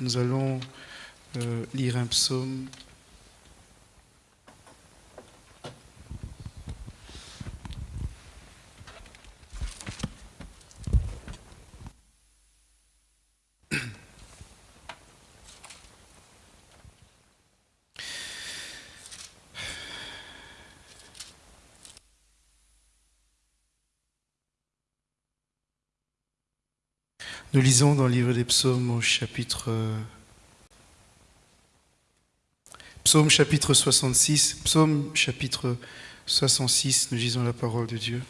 Nous allons euh, lire un psaume. Nous lisons dans le livre des psaumes au chapitre... Psaume chapitre 66, psaume chapitre 66, nous lisons la parole de Dieu.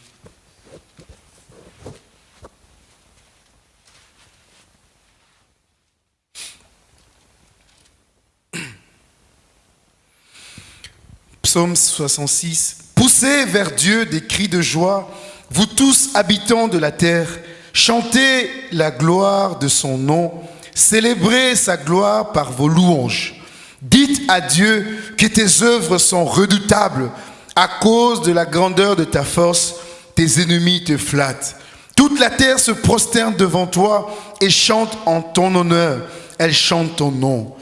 Psaume 66. Poussez vers Dieu des cris de joie, vous tous habitants de la terre, chantez la gloire de son nom, célébrez sa gloire par vos louanges. Dites à Dieu que tes œuvres sont redoutables. À cause de la grandeur de ta force, tes ennemis te flattent. Toute la terre se prosterne devant toi et chante en ton honneur. Elle chante ton nom.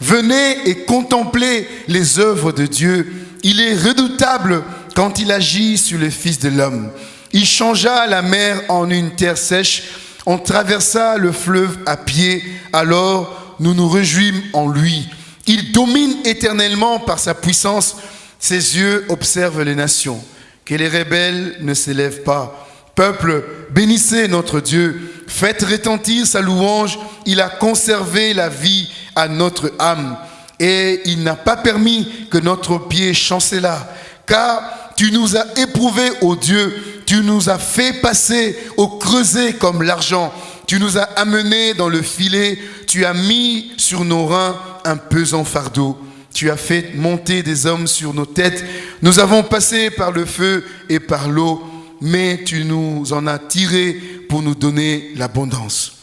Venez et contemplez les œuvres de Dieu. Il est redoutable quand il agit sur les fils de l'homme. Il changea la mer en une terre sèche. On traversa le fleuve à pied. Alors nous nous réjouîmes en lui. Il domine éternellement par sa puissance. Ses yeux observent les nations. Que les rebelles ne s'élèvent pas. Peuple, bénissez notre Dieu. Faites retentir sa louange. Il a conservé la vie à notre âme. Et il n'a pas permis que notre pied chancelât. Car tu nous as éprouvés, ô Dieu. Tu nous as fait passer au creuset comme l'argent. Tu nous as amenés dans le filet. Tu as mis sur nos reins un pesant fardeau. Tu as fait monter des hommes sur nos têtes. Nous avons passé par le feu et par l'eau, mais tu nous en as tirés pour nous donner l'abondance.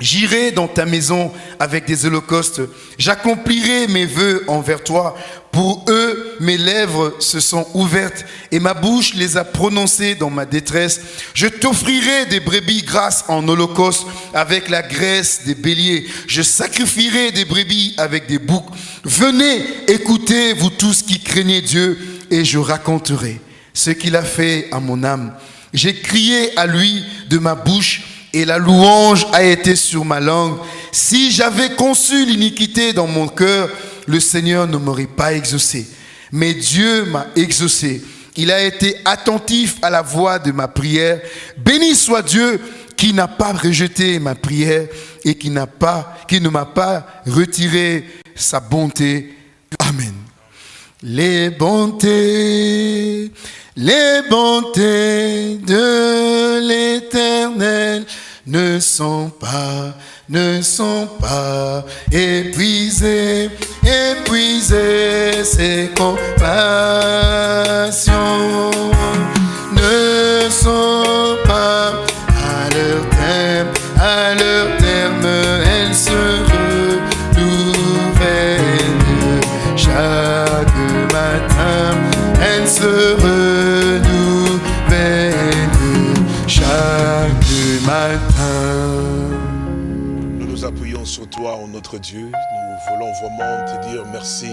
J'irai dans ta maison avec des holocaustes. J'accomplirai mes vœux envers toi. Pour eux, mes lèvres se sont ouvertes et ma bouche les a prononcées dans ma détresse. Je t'offrirai des brebis grasses en holocauste avec la graisse des béliers. Je sacrifierai des brebis avec des boucs. Venez, écoutez, vous tous qui craignez Dieu, et je raconterai ce qu'il a fait à mon âme. J'ai crié à lui de ma bouche et la louange a été sur ma langue. Si j'avais conçu l'iniquité dans mon cœur, le Seigneur ne m'aurait pas exaucé. Mais Dieu m'a exaucé. Il a été attentif à la voix de ma prière. Béni soit Dieu qui n'a pas rejeté ma prière et qui pas, qui ne m'a pas retiré sa bonté. Amen. Les bontés, les bontés de l'éternel ne sont pas, ne sont pas épuisées, épuisées, ses compassions. Ne sont pas à leur terme, à leur terme, Dieu. Nous voulons vraiment te dire merci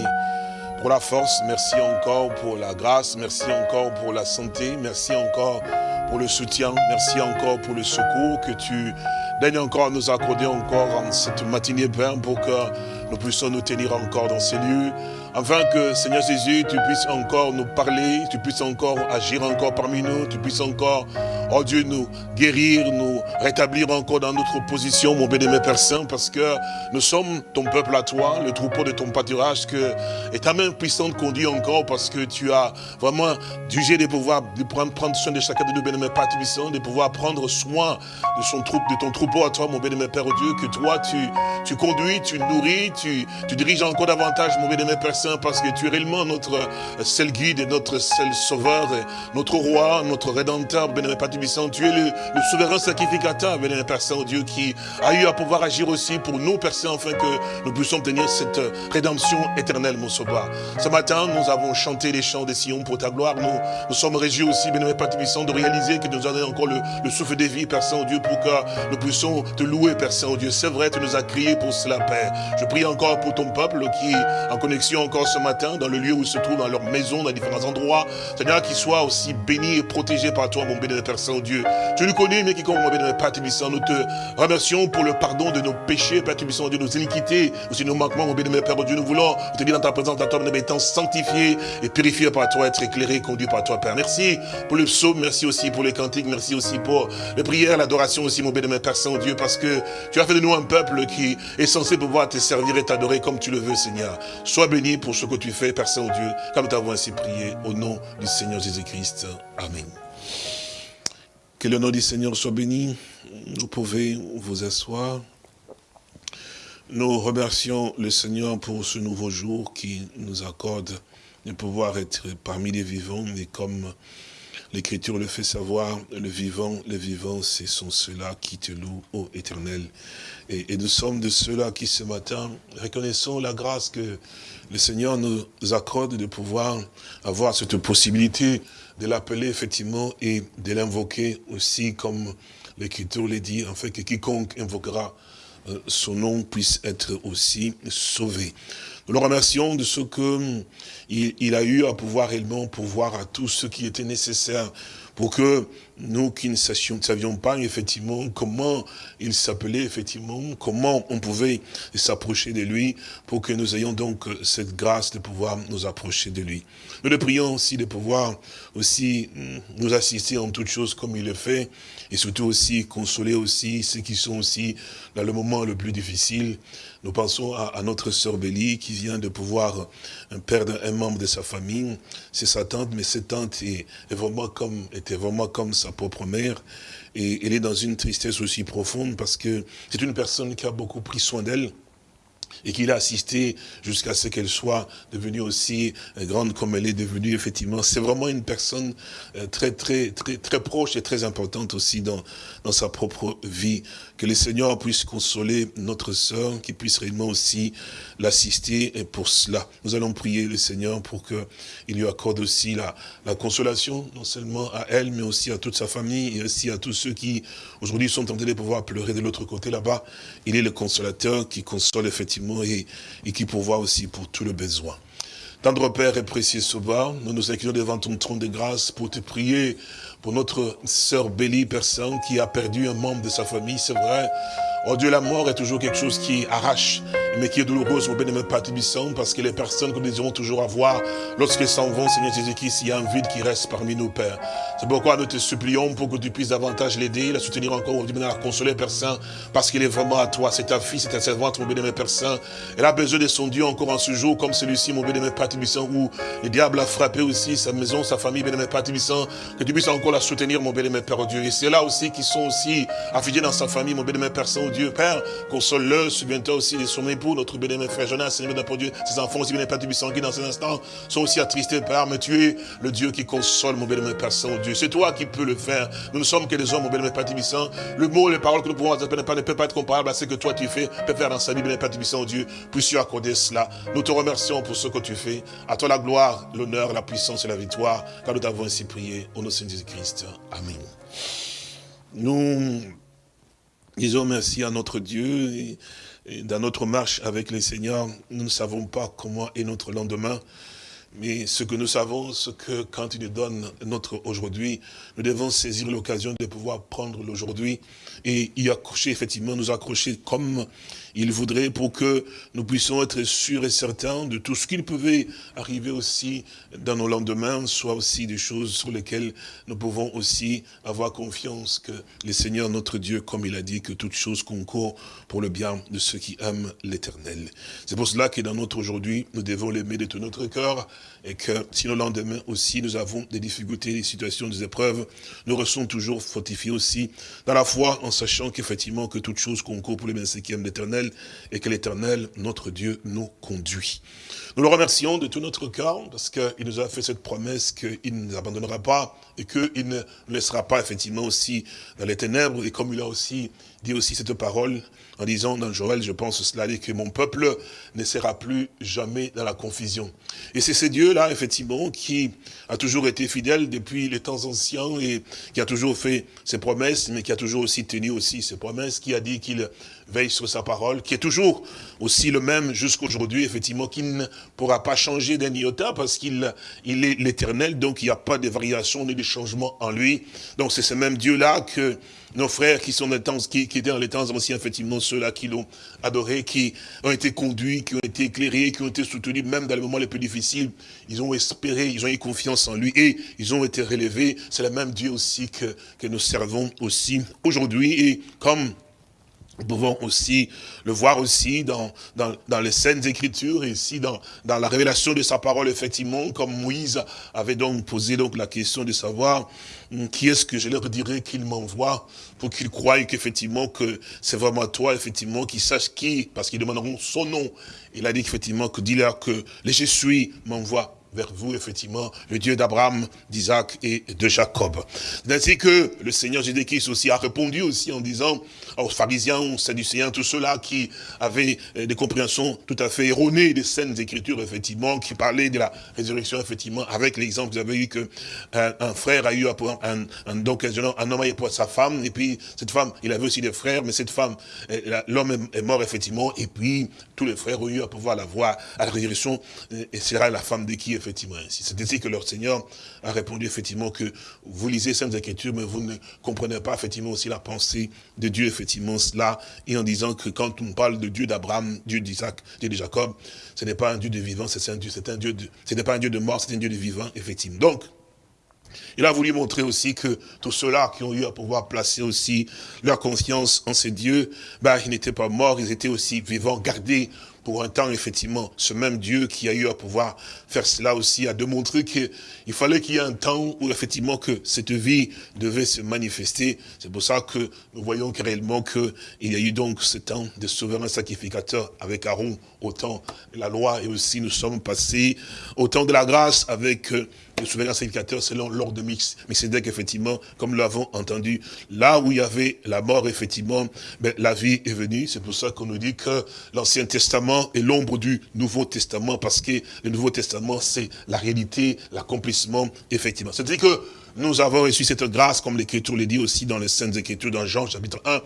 pour la force, merci encore pour la grâce, merci encore pour la santé, merci encore pour le soutien, merci encore pour le secours que tu daignes encore nous accorder encore en cette matinée, Père, pour que nous puissions nous tenir encore dans ces lieux, afin que, Seigneur Jésus, tu puisses encore nous parler, tu puisses encore agir encore parmi nous, tu puisses encore, oh Dieu, nous guérir, nous rétablir encore dans notre position, mon bénémoine Père Saint, parce que nous sommes ton peuple à toi, le troupeau de ton pâturage, que, et ta main puissante conduit encore, parce que tu as vraiment jugé de pouvoir de prendre, prendre soin de chacun de nos bénémoines Père Tubissant, de pouvoir prendre soin de, son de ton troupeau à toi, mon bénémoine Père Dieu, que toi, tu, tu conduis, tu nourris, tu, tu diriges encore davantage, mon bénémoine Père Saint, parce que tu es réellement notre euh, seul guide et notre seul sauveur, notre roi, notre rédempteur, bénémoine Père Tubissant. Tu es le, le souverain sacrificateur, bénémoine Père Saint, Dieu, qui a eu à pouvoir agir aussi pour nous, Père Saint, afin que nous puissions tenir cette euh, rédemption éternelle, mon sauveur. Ce matin, nous avons chanté les chants des Sion pour ta gloire. Nous, nous sommes réjouis aussi, bénémoine Père Tubissant, de réaliser que nous avons encore le, le souffle de vie, Père Saint, Dieu, pour que nous puissions te louer, Père Saint, Dieu. C'est vrai, tu nous as crié pour cela, Père. Je prie encore pour ton peuple qui en connexion encore ce matin, dans le lieu où ils se trouvent, dans leur maison, dans différents endroits. Seigneur, qu'ils soient aussi bénis et protégés par toi, mon béni Père Saint-Dieu. Tu nous connais, mais qui comme mon béni Père Tubissant, nous te remercions pour le pardon de nos péchés, Père Tubissant, Dieu, nos iniquités, aussi nos manquements, mon béni Père Dieu. Nous voulons te dire dans ta présence, dans toi, nous étant sanctifiés et purifiés par toi, être éclairés, conduits par toi, Père. Merci pour le psaume, merci aussi pour les cantiques, merci aussi pour les prières, l'adoration aussi, mon béni Père Saint-Dieu, parce que tu as fait de nous un peuple qui est censé pouvoir te servir et t'adorer comme tu le veux, Seigneur. Sois béni pour ce que tu fais, Père Saint-Dieu, comme nous t'avons ainsi prié, au nom du Seigneur Jésus-Christ. Amen. Que le nom du Seigneur soit béni. Vous pouvez vous asseoir. Nous remercions le Seigneur pour ce nouveau jour qui nous accorde de pouvoir être parmi les vivants. Et comme l'Écriture le fait savoir, le vivant, les vivants, ce sont ceux-là qui te louent, ô éternel. Et, et nous sommes de ceux-là qui ce matin reconnaissons la grâce que le Seigneur nous accorde de pouvoir avoir cette possibilité de l'appeler effectivement et de l'invoquer aussi comme l'Écriture le dit, en fait que quiconque invoquera euh, son nom puisse être aussi sauvé. Nous le remercions de ce que il, il a eu à pouvoir réellement pouvoir à tout ce qui était nécessaire pour que nous qui ne sachions, ne savions pas effectivement comment il s'appelait, effectivement, comment on pouvait s'approcher de lui, pour que nous ayons donc cette grâce de pouvoir nous approcher de lui. Nous le prions aussi de pouvoir aussi nous assister en toutes choses comme il le fait, et surtout aussi consoler aussi ceux qui sont aussi dans le moment le plus difficile. Nous pensons à, notre sœur Bélie qui vient de pouvoir perdre un membre de sa famille. C'est sa tante, mais cette tante est, vraiment comme, était vraiment comme sa propre mère. Et elle est dans une tristesse aussi profonde parce que c'est une personne qui a beaucoup pris soin d'elle et qu'il a assisté jusqu'à ce qu'elle soit devenue aussi grande comme elle est devenue, effectivement. C'est vraiment une personne très, très, très, très proche et très importante aussi dans, dans sa propre vie. Que le Seigneur puisse consoler notre sœur, qu'il puisse réellement aussi l'assister et pour cela. Nous allons prier le Seigneur pour qu'il lui accorde aussi la, la consolation, non seulement à elle, mais aussi à toute sa famille et aussi à tous ceux qui aujourd'hui sont tentés de pouvoir pleurer de l'autre côté là-bas. Il est le consolateur qui console effectivement et, et qui pourvoit aussi pour tout le besoin. Tendre Père et précieux Sauveur, nous nous inclinons devant ton trône de grâce pour te prier pour notre sœur Bélie, personne qui a perdu un membre de sa famille, c'est vrai. Oh Dieu, la mort est toujours quelque chose qui arrache mais qui est douloureuse, mon bien-aimé Père Tibissant, parce que les personnes que nous désirons toujours avoir, lorsqu'elles s'en vont, Seigneur Jésus-Christ, il y a un vide qui reste parmi nous, Père. C'est pourquoi nous te supplions pour que tu puisses davantage l'aider, la soutenir encore, la consoler, Père Saint, parce qu'il est vraiment à toi. C'est ta fille, c'est ta servante, mon bien-aimé Père Saint. Elle a besoin de son Dieu encore en ce jour, comme celui-ci, mon Père Tibissant, où le diable a frappé aussi sa maison, sa famille, bien-aimé Père Tibissant, que tu puisses encore la soutenir, mon bien-aimé Père Dieu. Et c'est là aussi qui sont aussi affiliés dans sa famille, mon bien-aimé Père Saint, Dieu. Père, console-le, souviens-toi aussi de son notre bien-aimé frère Jonas, Seigneur pour Dieu, ses enfants aussi, bien Père Tibissant, qui dans ces instants sont aussi attristés, Père, mais tu es le Dieu qui console, mon bien-aimé Père Saint, Dieu. C'est toi qui peux le faire. Nous ne sommes que des hommes, mon bien-aimé Père Tibissant. Le mot, les paroles que nous pouvons ne peuvent pas être comparables à ce que toi tu fais, peut faire dans sa vie, bien-aimé Père Dieu. Puisses-tu accorder cela. Nous te remercions pour ce que tu fais. À toi la gloire, l'honneur, la puissance et la victoire, car nous t'avons ainsi prié. Au nom de Jésus-Christ. Amen. Nous disons merci à notre Dieu. Et dans notre marche avec le Seigneur, nous ne savons pas comment est notre lendemain. Mais ce que nous savons, c'est que quand il nous donne notre aujourd'hui, nous devons saisir l'occasion de pouvoir prendre l'aujourd'hui et y accrocher, effectivement, nous accrocher comme il voudrait pour que nous puissions être sûrs et certains de tout ce qu'il pouvait arriver aussi dans nos lendemains, soit aussi des choses sur lesquelles nous pouvons aussi avoir confiance que le Seigneur notre Dieu, comme il a dit, que toute chose concourt pour le bien de ceux qui aiment l'éternel. C'est pour cela que dans notre aujourd'hui, nous devons l'aimer de tout notre cœur et que si le lendemain aussi nous avons des difficultés, des situations, des épreuves, nous restons toujours fortifiés aussi dans la foi en sachant qu'effectivement que toute chose concourt pour le bien de l'éternel et que l'éternel, notre Dieu, nous conduit. Nous le remercions de tout notre cœur parce qu'il nous a fait cette promesse qu'il ne nous abandonnera pas et qu'il ne nous laissera pas effectivement aussi dans les ténèbres et comme il a aussi dit aussi cette parole en disant dans Joël, je pense cela, dit que mon peuple ne sera plus jamais dans la confusion. Et c'est ce Dieu-là, effectivement, qui a toujours été fidèle depuis les temps anciens et qui a toujours fait ses promesses, mais qui a toujours aussi tenu aussi ses promesses, qui a dit qu'il veille sur sa parole, qui est toujours aussi le même jusqu'aujourd'hui, effectivement, qui ne pourra pas changer d'un iota parce qu'il il est l'éternel, donc il n'y a pas de variation ni de changement en lui. Donc c'est ce même Dieu-là que nos frères qui sont dans temps, qui, qui, étaient dans les temps anciens, effectivement, ceux-là qui l'ont adoré, qui ont été conduits, qui ont été éclairés, qui ont été soutenus, même dans les moments les plus difficiles, ils ont espéré, ils ont eu confiance en lui et ils ont été relevés. C'est le même Dieu aussi que, que nous servons aussi aujourd'hui. Et comme nous pouvons aussi le voir aussi dans, dans, dans les scènes écritures et ici dans, dans la révélation de sa parole, effectivement, comme Moïse avait donc posé donc la question de savoir hum, qui est-ce que je leur dirais qu'il m'envoie pour qu'ils croient qu'effectivement que c'est vraiment toi, effectivement, qu'ils sachent qui, parce qu'ils demanderont son nom. Il a dit qu'effectivement que dis-leur que les Je suis m'envoie vers vous, effectivement, le Dieu d'Abraham, d'Isaac et de Jacob. C'est ainsi que le Seigneur Jésus-Christ aussi a répondu aussi en disant aux pharisiens, aux sadducéens, tous ceux-là qui avaient euh, des compréhensions tout à fait erronées des scènes écritures, effectivement, qui parlaient de la résurrection, effectivement, avec l'exemple, vous avez eu que un, un, frère a eu un, un, donc un homme a eu pour sa femme, et puis cette femme, il avait aussi des frères, mais cette femme, euh, l'homme est mort, effectivement, et puis tous les frères ont eu à pouvoir la voir à la résurrection, euh, et sera la femme de qui, effectivement, ainsi. C'est ainsi que leur Seigneur a répondu, effectivement, que vous lisez Saintes Écritures, mais vous ne comprenez pas, effectivement, aussi la pensée de Dieu, effectivement, cela, et en disant que quand on parle de Dieu d'Abraham, Dieu d'Isaac, Dieu de Jacob, ce n'est pas un Dieu de vivant, c'est un Dieu, c'est Dieu de, ce n'est pas un Dieu de mort, c'est un Dieu de vivant, effectivement. Donc, il a voulu montrer aussi que tous ceux-là qui ont eu à pouvoir placer aussi leur confiance en ces dieux, ben, ils n'étaient pas morts, ils étaient aussi vivants, gardés pour un temps, effectivement, ce même Dieu qui a eu à pouvoir faire cela aussi, a démontré qu'il fallait qu'il y ait un temps où, effectivement, que cette vie devait se manifester. C'est pour ça que nous voyons que réellement qu'il y a eu donc ce temps de souverain sacrificateur avec Aaron, au temps de la loi, et aussi nous sommes passés au temps de la grâce avec le souverain sacrificateur selon l'ordre de Mix. Mais c'est effectivement, comme nous l'avons entendu, là où il y avait la mort, effectivement, ben, la vie est venue. C'est pour ça qu'on nous dit que l'Ancien Testament est l'ombre du Nouveau Testament, parce que le Nouveau Testament, c'est la réalité, l'accomplissement, effectivement. C'est-à-dire que nous avons reçu cette grâce, comme l'Écriture le dit aussi dans les Saintes Écritures, dans Jean chapitre 1,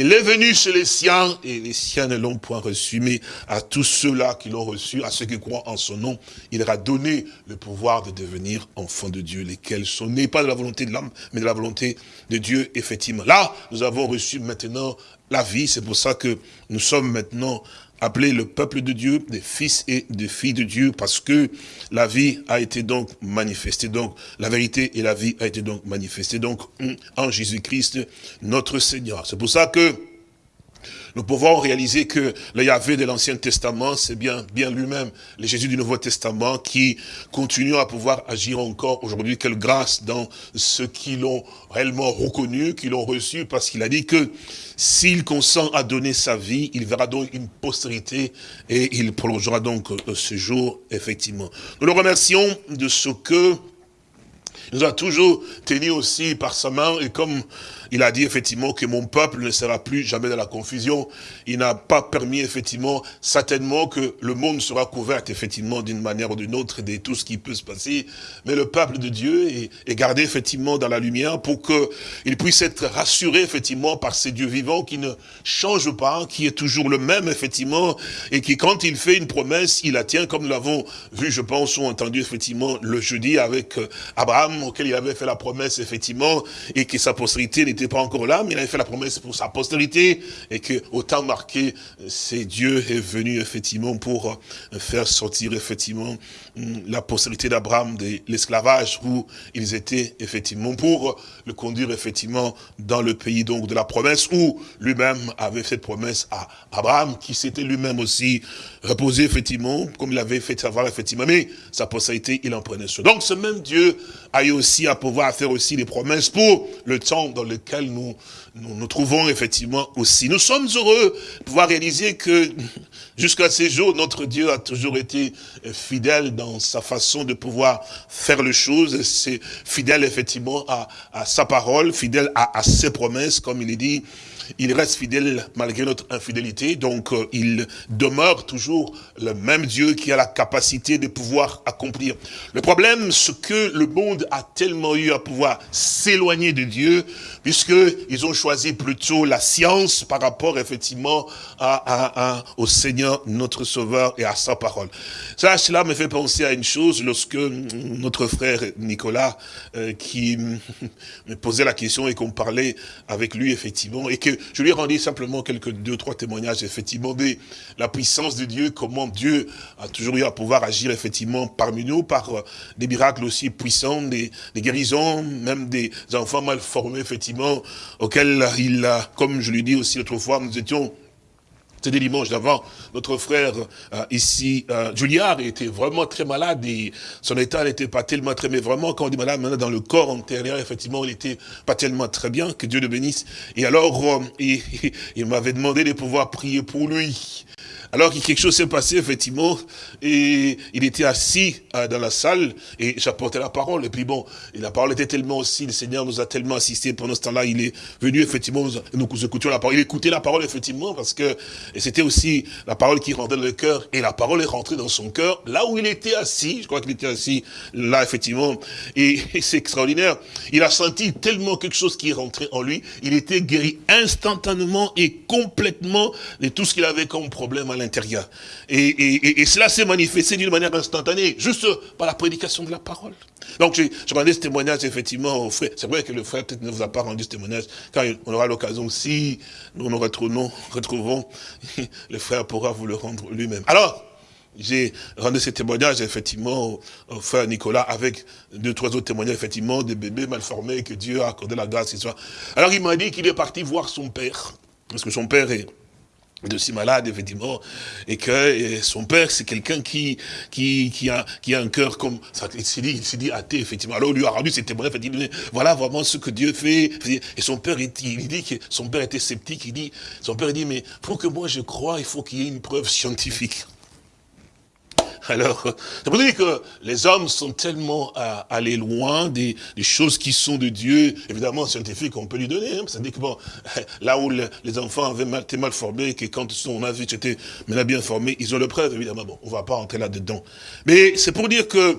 il est venu chez les siens, et les siens ne l'ont point reçu, mais à tous ceux-là qui l'ont reçu, à ceux qui croient en son nom, il leur a donné le pouvoir de devenir enfants de Dieu, lesquels sont nés pas de la volonté de l'homme, mais de la volonté de Dieu, effectivement. Là, nous avons reçu maintenant la vie, c'est pour ça que nous sommes maintenant appelés le peuple de Dieu, des fils et des filles de Dieu, parce que la vie a été donc manifestée. Donc, la vérité et la vie a été donc manifestée. Donc, en Jésus-Christ, notre Seigneur. C'est pour ça que nous pouvons réaliser que le Yahvé de l'Ancien Testament, c'est bien, bien lui-même, le Jésus du Nouveau Testament, qui continue à pouvoir agir encore aujourd'hui. Quelle grâce dans ceux qui l'ont réellement reconnu, qui l'ont reçu, parce qu'il a dit que s'il consent à donner sa vie, il verra donc une postérité et il prolongera donc ce jour, effectivement. Nous le remercions de ce que nous a toujours tenu aussi par sa main et comme il a dit effectivement que mon peuple ne sera plus jamais dans la confusion. Il n'a pas permis effectivement, certainement que le monde sera couvert effectivement d'une manière ou d'une autre de tout ce qui peut se passer. Mais le peuple de Dieu est, gardé effectivement dans la lumière pour qu'il puisse être rassuré effectivement par ces dieux vivants qui ne changent pas, qui est toujours le même effectivement et qui quand il fait une promesse, il la tient comme nous l'avons vu je pense ou entendu effectivement le jeudi avec euh, Abraham auquel il avait fait la promesse effectivement et que sa postérité n'était pas encore là, mais il avait fait la promesse pour sa postérité, et que au temps marqué, c'est Dieu est venu effectivement pour faire sortir effectivement la postérité d'Abraham de l'esclavage où ils étaient effectivement pour le conduire effectivement dans le pays donc de la promesse où lui-même avait fait promesse à Abraham qui s'était lui-même aussi reposé effectivement comme il avait fait savoir effectivement mais sa postérité il en prenait soin. Donc ce même Dieu a eu aussi à pouvoir faire aussi des promesses pour le temps dans nous nous, nous trouvons effectivement aussi. Nous sommes heureux de pouvoir réaliser que jusqu'à ces jours, notre Dieu a toujours été fidèle dans sa façon de pouvoir faire les choses. C'est fidèle effectivement à, sa parole, fidèle à ses promesses, comme il est dit il reste fidèle malgré notre infidélité, donc euh, il demeure toujours le même Dieu qui a la capacité de pouvoir accomplir. Le problème, c'est que le monde a tellement eu à pouvoir s'éloigner de Dieu, puisqu'ils ont choisi plutôt la science par rapport effectivement à, au Seigneur, notre Sauveur, et à sa parole. Ça, cela me fait penser à une chose, lorsque notre frère Nicolas, euh, qui me posait la question et qu'on parlait avec lui effectivement, et que je lui ai rendu simplement quelques deux, trois témoignages, effectivement, de la puissance de Dieu, comment Dieu a toujours eu à pouvoir agir, effectivement, parmi nous, par euh, des miracles aussi puissants, des, guérisons, même des enfants mal formés, effectivement, auxquels il a, comme je lui dis aussi autrefois, nous étions c'était dimanche d'avant, notre frère euh, ici, euh, Juliard, était vraiment très malade et son état n'était pas tellement très, mais vraiment quand on dit malade, maintenant dans le corps antérieur, effectivement, il était pas tellement très bien, que Dieu le bénisse. Et alors, euh, il m'avait demandé de pouvoir prier pour lui. Alors que quelque chose s'est passé, effectivement, et il était assis euh, dans la salle, et j'apportais la parole. Et puis bon, la parole était tellement aussi, le Seigneur nous a tellement assisté pendant ce temps-là, il est venu, effectivement, nous, nous écoutions la parole. Il écoutait la parole, effectivement, parce que c'était aussi la parole qui rentrait dans le cœur, et la parole est rentrée dans son cœur, là où il était assis, je crois qu'il était assis là, effectivement, et, et c'est extraordinaire. Il a senti tellement quelque chose qui est rentré en lui, il était guéri instantanément et complètement de tout ce qu'il avait comme problème l'intérieur. Et, cela s'est manifesté d'une manière instantanée, juste par la prédication de la parole. Donc, je, rendais ce témoignage, effectivement, au frère. C'est vrai que le frère peut-être ne vous a pas rendu ce témoignage, quand on aura l'occasion, si nous nous retrouvons, retrouvons, le frère pourra vous le rendre lui-même. Alors, j'ai rendu ce témoignage, effectivement, au, frère Nicolas, avec deux, trois autres témoignages, effectivement, des bébés mal formés, que Dieu a accordé la grâce. Alors, il m'a dit qu'il est parti voir son père, parce que son père est de si malade, effectivement, et que son père, c'est quelqu'un qui, qui, qui, a, qui a un cœur comme, ça, il s'est dit, dit athée, effectivement. Alors, on lui a rendu ses témoignages, voilà vraiment ce que Dieu fait. Et son père, il, dit que son père était sceptique, il dit, son père, dit, mais pour que moi je crois, il faut qu'il y ait une preuve scientifique. Alors, c'est pour dire que les hommes sont tellement à aller loin des, choses qui sont de Dieu. Évidemment, scientifique, on peut lui donner. Hein, C'est-à-dire que bon, là où les enfants avaient mal, été mal formés, que quand on a vu que c'était bien formé, ils ont le preuve, évidemment. Bon, on va pas entrer là-dedans. Mais c'est pour dire que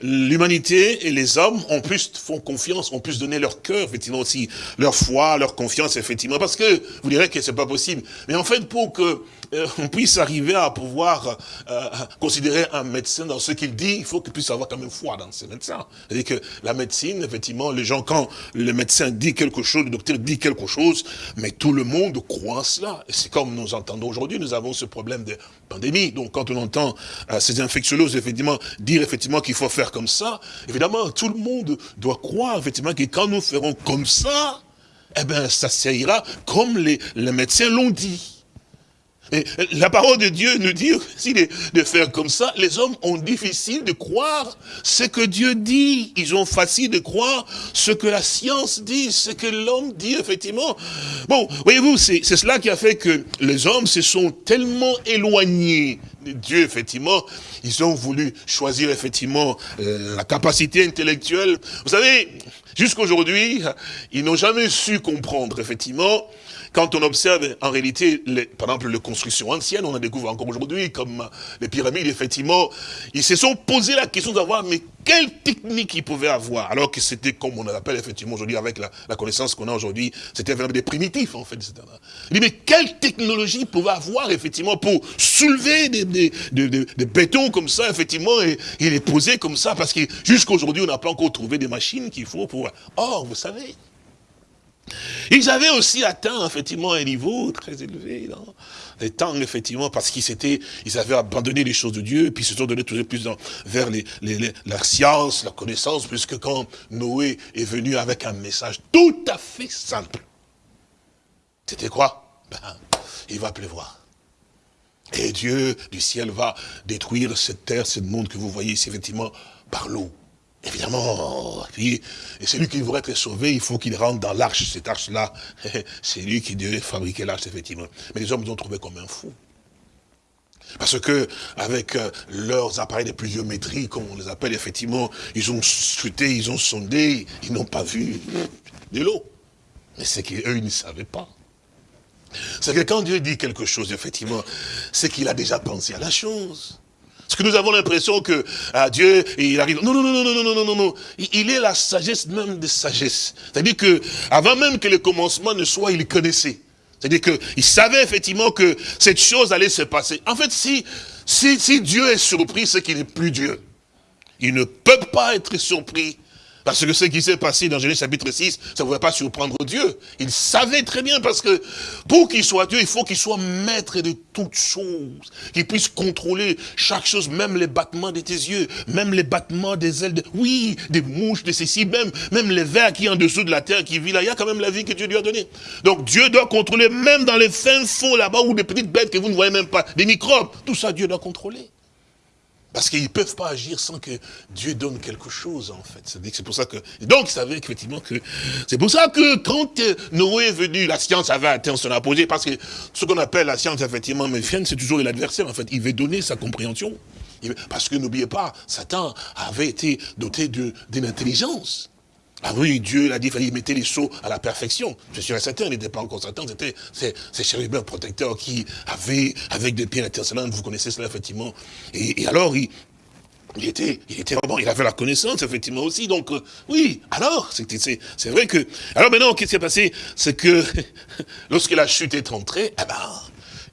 l'humanité et les hommes ont plus font confiance, ont plus donné leur cœur, effectivement aussi, leur foi, leur confiance, effectivement, parce que vous direz que c'est pas possible. Mais en fait, pour que euh, on puisse arriver à pouvoir euh, considérer un médecin dans ce qu'il dit, il faut qu'il puisse avoir quand même foi dans ce médecin. C'est-à-dire que la médecine, effectivement, les gens, quand le médecin dit quelque chose, le docteur dit quelque chose, mais tout le monde croit cela. Et c'est comme nous entendons aujourd'hui, nous avons ce problème de pandémie. Donc quand on entend euh, ces infectiologues, effectivement, dire effectivement qu'il faut faire comme ça, évidemment, tout le monde doit croire, effectivement, que quand nous ferons comme ça, eh bien, ça ira comme les, les médecins l'ont dit. Et la parole de Dieu nous dit aussi de, faire comme ça. Les hommes ont difficile de croire ce que Dieu dit. Ils ont facile de croire ce que la science dit, ce que l'homme dit, effectivement. Bon, voyez-vous, c'est cela qui a fait que les hommes se sont tellement éloignés de Dieu, effectivement. Ils ont voulu choisir, effectivement, euh, la capacité intellectuelle. Vous savez, jusqu'à aujourd'hui, ils n'ont jamais su comprendre, effectivement, quand on observe en réalité, par exemple, les constructions anciennes, on a découvert encore aujourd'hui, comme les pyramides, effectivement, ils se sont posé la question d'avoir, mais quelle technique ils pouvaient avoir Alors que c'était, comme on l'appelle effectivement aujourd'hui, avec la, connaissance qu'on a aujourd'hui, c'était vraiment des primitifs, en fait, etc. Dit, mais quelle technologie ils pouvaient avoir, effectivement, pour soulever des, bétons comme ça, effectivement, et, et les poser comme ça, parce que jusqu'à aujourd'hui, on n'a pas encore trouvé des machines qu'il faut pour... Or, vous savez, ils avaient aussi atteint, effectivement, un niveau très élevé dans les temps, effectivement, parce qu'ils s'étaient, ils avaient abandonné les choses de Dieu, et puis ils se sont donnés toujours plus vers les, la science, la connaissance, puisque quand Noé est venu avec un message tout à fait simple, c'était quoi? Ben, Il va pleuvoir. Et Dieu du ciel va détruire cette terre, ce monde que vous voyez ici, effectivement, par l'eau. Évidemment, et celui qui voudrait être sauvé, il faut qu'il rentre dans l'arche, cette arche-là. C'est lui qui devait fabriquer l'arche, effectivement. Mais les hommes l'ont trouvé comme un fou. Parce que, avec euh, leurs appareils de pluviométrie, comme on les appelle, effectivement, ils ont scruté, ils ont sondé, ils n'ont pas vu de l'eau. Mais c'est qu'eux, ils ne savaient pas. C'est que quand Dieu dit quelque chose, effectivement, c'est qu'il a déjà pensé à la chose. Parce que nous avons l'impression que ah, Dieu, il arrive. Non, non, non, non, non, non, non, non. Il est la sagesse même des sagesses. C'est-à-dire que avant même que le commencement ne soit, il connaissait. C'est-à-dire qu'il savait effectivement que cette chose allait se passer. En fait, si, si, si Dieu est surpris, c'est qu'il n'est plus Dieu. Il ne peut pas être surpris parce que ce qui s'est passé dans Genèse chapitre 6, ça ne pouvait pas surprendre Dieu. Il savait très bien parce que pour qu'il soit Dieu, il faut qu'il soit maître de toutes choses. Qu'il puisse contrôler chaque chose, même les battements de tes yeux, même les battements des ailes, de, oui, des mouches, de ceci, même, même les vers qui en dessous de la terre qui vit là. Il y a quand même la vie que Dieu lui a donnée. Donc Dieu doit contrôler même dans les fins fonds là-bas ou des petites bêtes que vous ne voyez même pas, des microbes. Tout ça, Dieu doit contrôler. Parce qu'ils ne peuvent pas agir sans que Dieu donne quelque chose, en fait. C'est pour ça que... Donc, ils savaient effectivement que... C'est pour ça que quand euh, Noé est venu, la science avait atteint son apogée, parce que ce qu'on appelle la science, effectivement, mais c'est toujours l'adversaire, en fait. Il veut donner sa compréhension. Parce que n'oubliez pas, Satan avait été doté d'une intelligence. Ah oui, Dieu l'a dit, il mettre les sceaux à la perfection. Je suis certain, il n'était pas encore Satan, c'était ces chérubins protecteurs qui avaient, avec des pierres intercellentes, vous connaissez cela effectivement. Et, alors, il, il était, il était vraiment, il avait la connaissance, effectivement, aussi. Donc, euh, oui, alors, c'est vrai que... Alors maintenant, qu'est-ce qui s'est passé? C'est que, lorsque la chute est entrée, eh ben,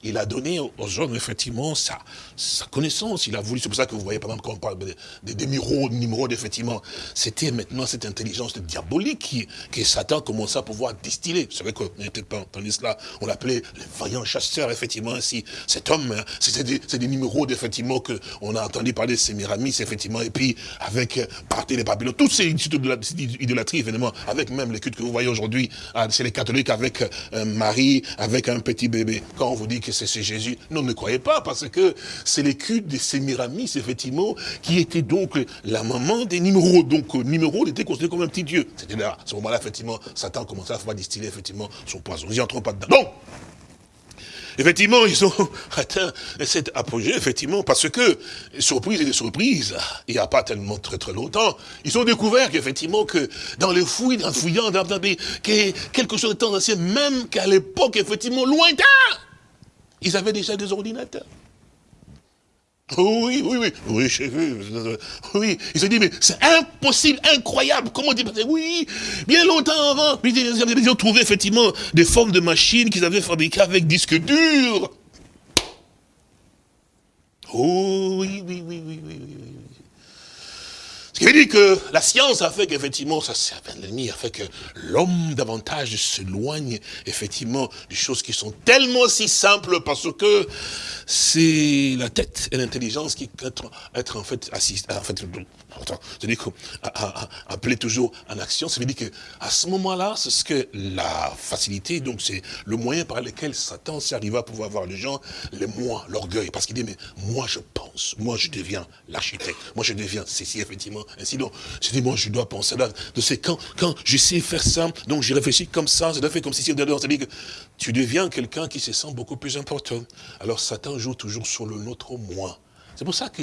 il a donné aux hommes, effectivement, sa, sa connaissance. Il a voulu, c'est pour ça que vous voyez, par exemple, quand on parle des, des, Nimrod, effectivement, c'était maintenant cette intelligence diabolique qui, que Satan commençait à pouvoir distiller. Vous savez qu'on n'était pas entendu cela, on l'appelait les vaillants chasseurs, effectivement, ainsi. Cet homme, hein, c'était des, des Nimrod, effectivement, qu'on a entendu parler de Sémiramis, effectivement, et puis avec Parthe les Babylone, toutes ces idolâtries, évidemment, avec même les cultes que vous voyez aujourd'hui, ah, c'est les catholiques avec euh, Marie, avec un petit bébé. Quand on vous dit que c'est Jésus, non, ne croyez pas, parce que c'est l'écude de Sémiramis, effectivement, qui était donc la maman des numéros. Donc, euh, Nimrod était considéré comme un petit dieu. C'était là, à ce moment-là, effectivement, Satan commençait à faire distiller, effectivement, son poison. Nous n'y entrons pas dedans. Donc, effectivement, ils ont atteint cet apogée, effectivement, parce que, surprise et des surprises, il n'y a pas tellement très très longtemps, ils ont découvert qu'effectivement, que dans les fouilles, en fouillant, dans, dans, quelque chose de temps ancien, même qu'à l'époque, effectivement, lointain, ils avaient déjà des ordinateurs. Oui, oui, oui, oui, j'ai. Oui, il se dit, mais c'est impossible, incroyable. Comment dire Oui, bien longtemps avant, ils ont trouvé effectivement des formes de machines qu'ils avaient fabriquées avec disque dur. Oh, oui, oui, oui, oui, oui, oui. Ce qui veut dire que la science a fait qu'effectivement, ça l'ennemi a fait que l'homme davantage s'éloigne effectivement des choses qui sont tellement si simples parce que c'est la tête et l'intelligence qui être, être en fait assis, en fait, c'est-à-dire appeler toujours en action, ça veut dire que à ce moment-là, c'est ce que la facilité, donc c'est le moyen par lequel Satan s'est arrivé à pouvoir voir les gens, les moi, l'orgueil, parce qu'il dit mais moi je pense, moi je deviens l'architecte, moi je deviens ceci effectivement, ainsi donc, je dis moi je dois penser là, ces quand quand je sais faire ça, donc je réfléchis comme ça, je dois faire comme ceci, c'est-à-dire que tu deviens quelqu'un qui se sent beaucoup plus important. Alors Satan joue toujours sur le nôtre moi. C'est pour ça que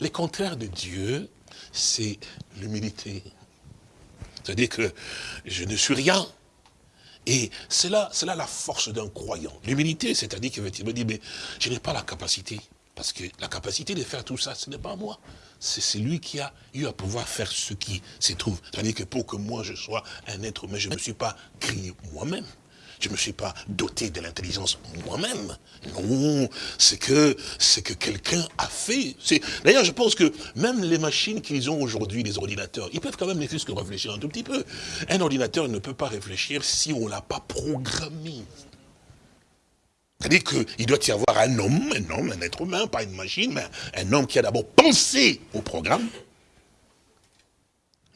les contraires de Dieu, c'est l'humilité. C'est-à-dire que je ne suis rien. Et c'est là, la force d'un croyant. L'humilité, c'est-à-dire qu'il me dit, mais je n'ai pas la capacité. Parce que la capacité de faire tout ça, ce n'est pas moi. C'est lui qui a eu à pouvoir faire ce qui se trouve. C'est-à-dire que pour que moi je sois un être humain, je ne me suis pas créé moi-même. Je ne me suis pas doté de l'intelligence moi-même. Non, c'est que c'est que quelqu'un a fait. D'ailleurs, je pense que même les machines qu'ils ont aujourd'hui, les ordinateurs, ils peuvent quand même ne que réfléchir un tout petit peu. Un ordinateur ne peut pas réfléchir si on ne l'a pas programmé. C'est-à-dire qu'il doit y avoir un homme, un homme, un être humain, pas une machine, mais un homme qui a d'abord pensé au programme,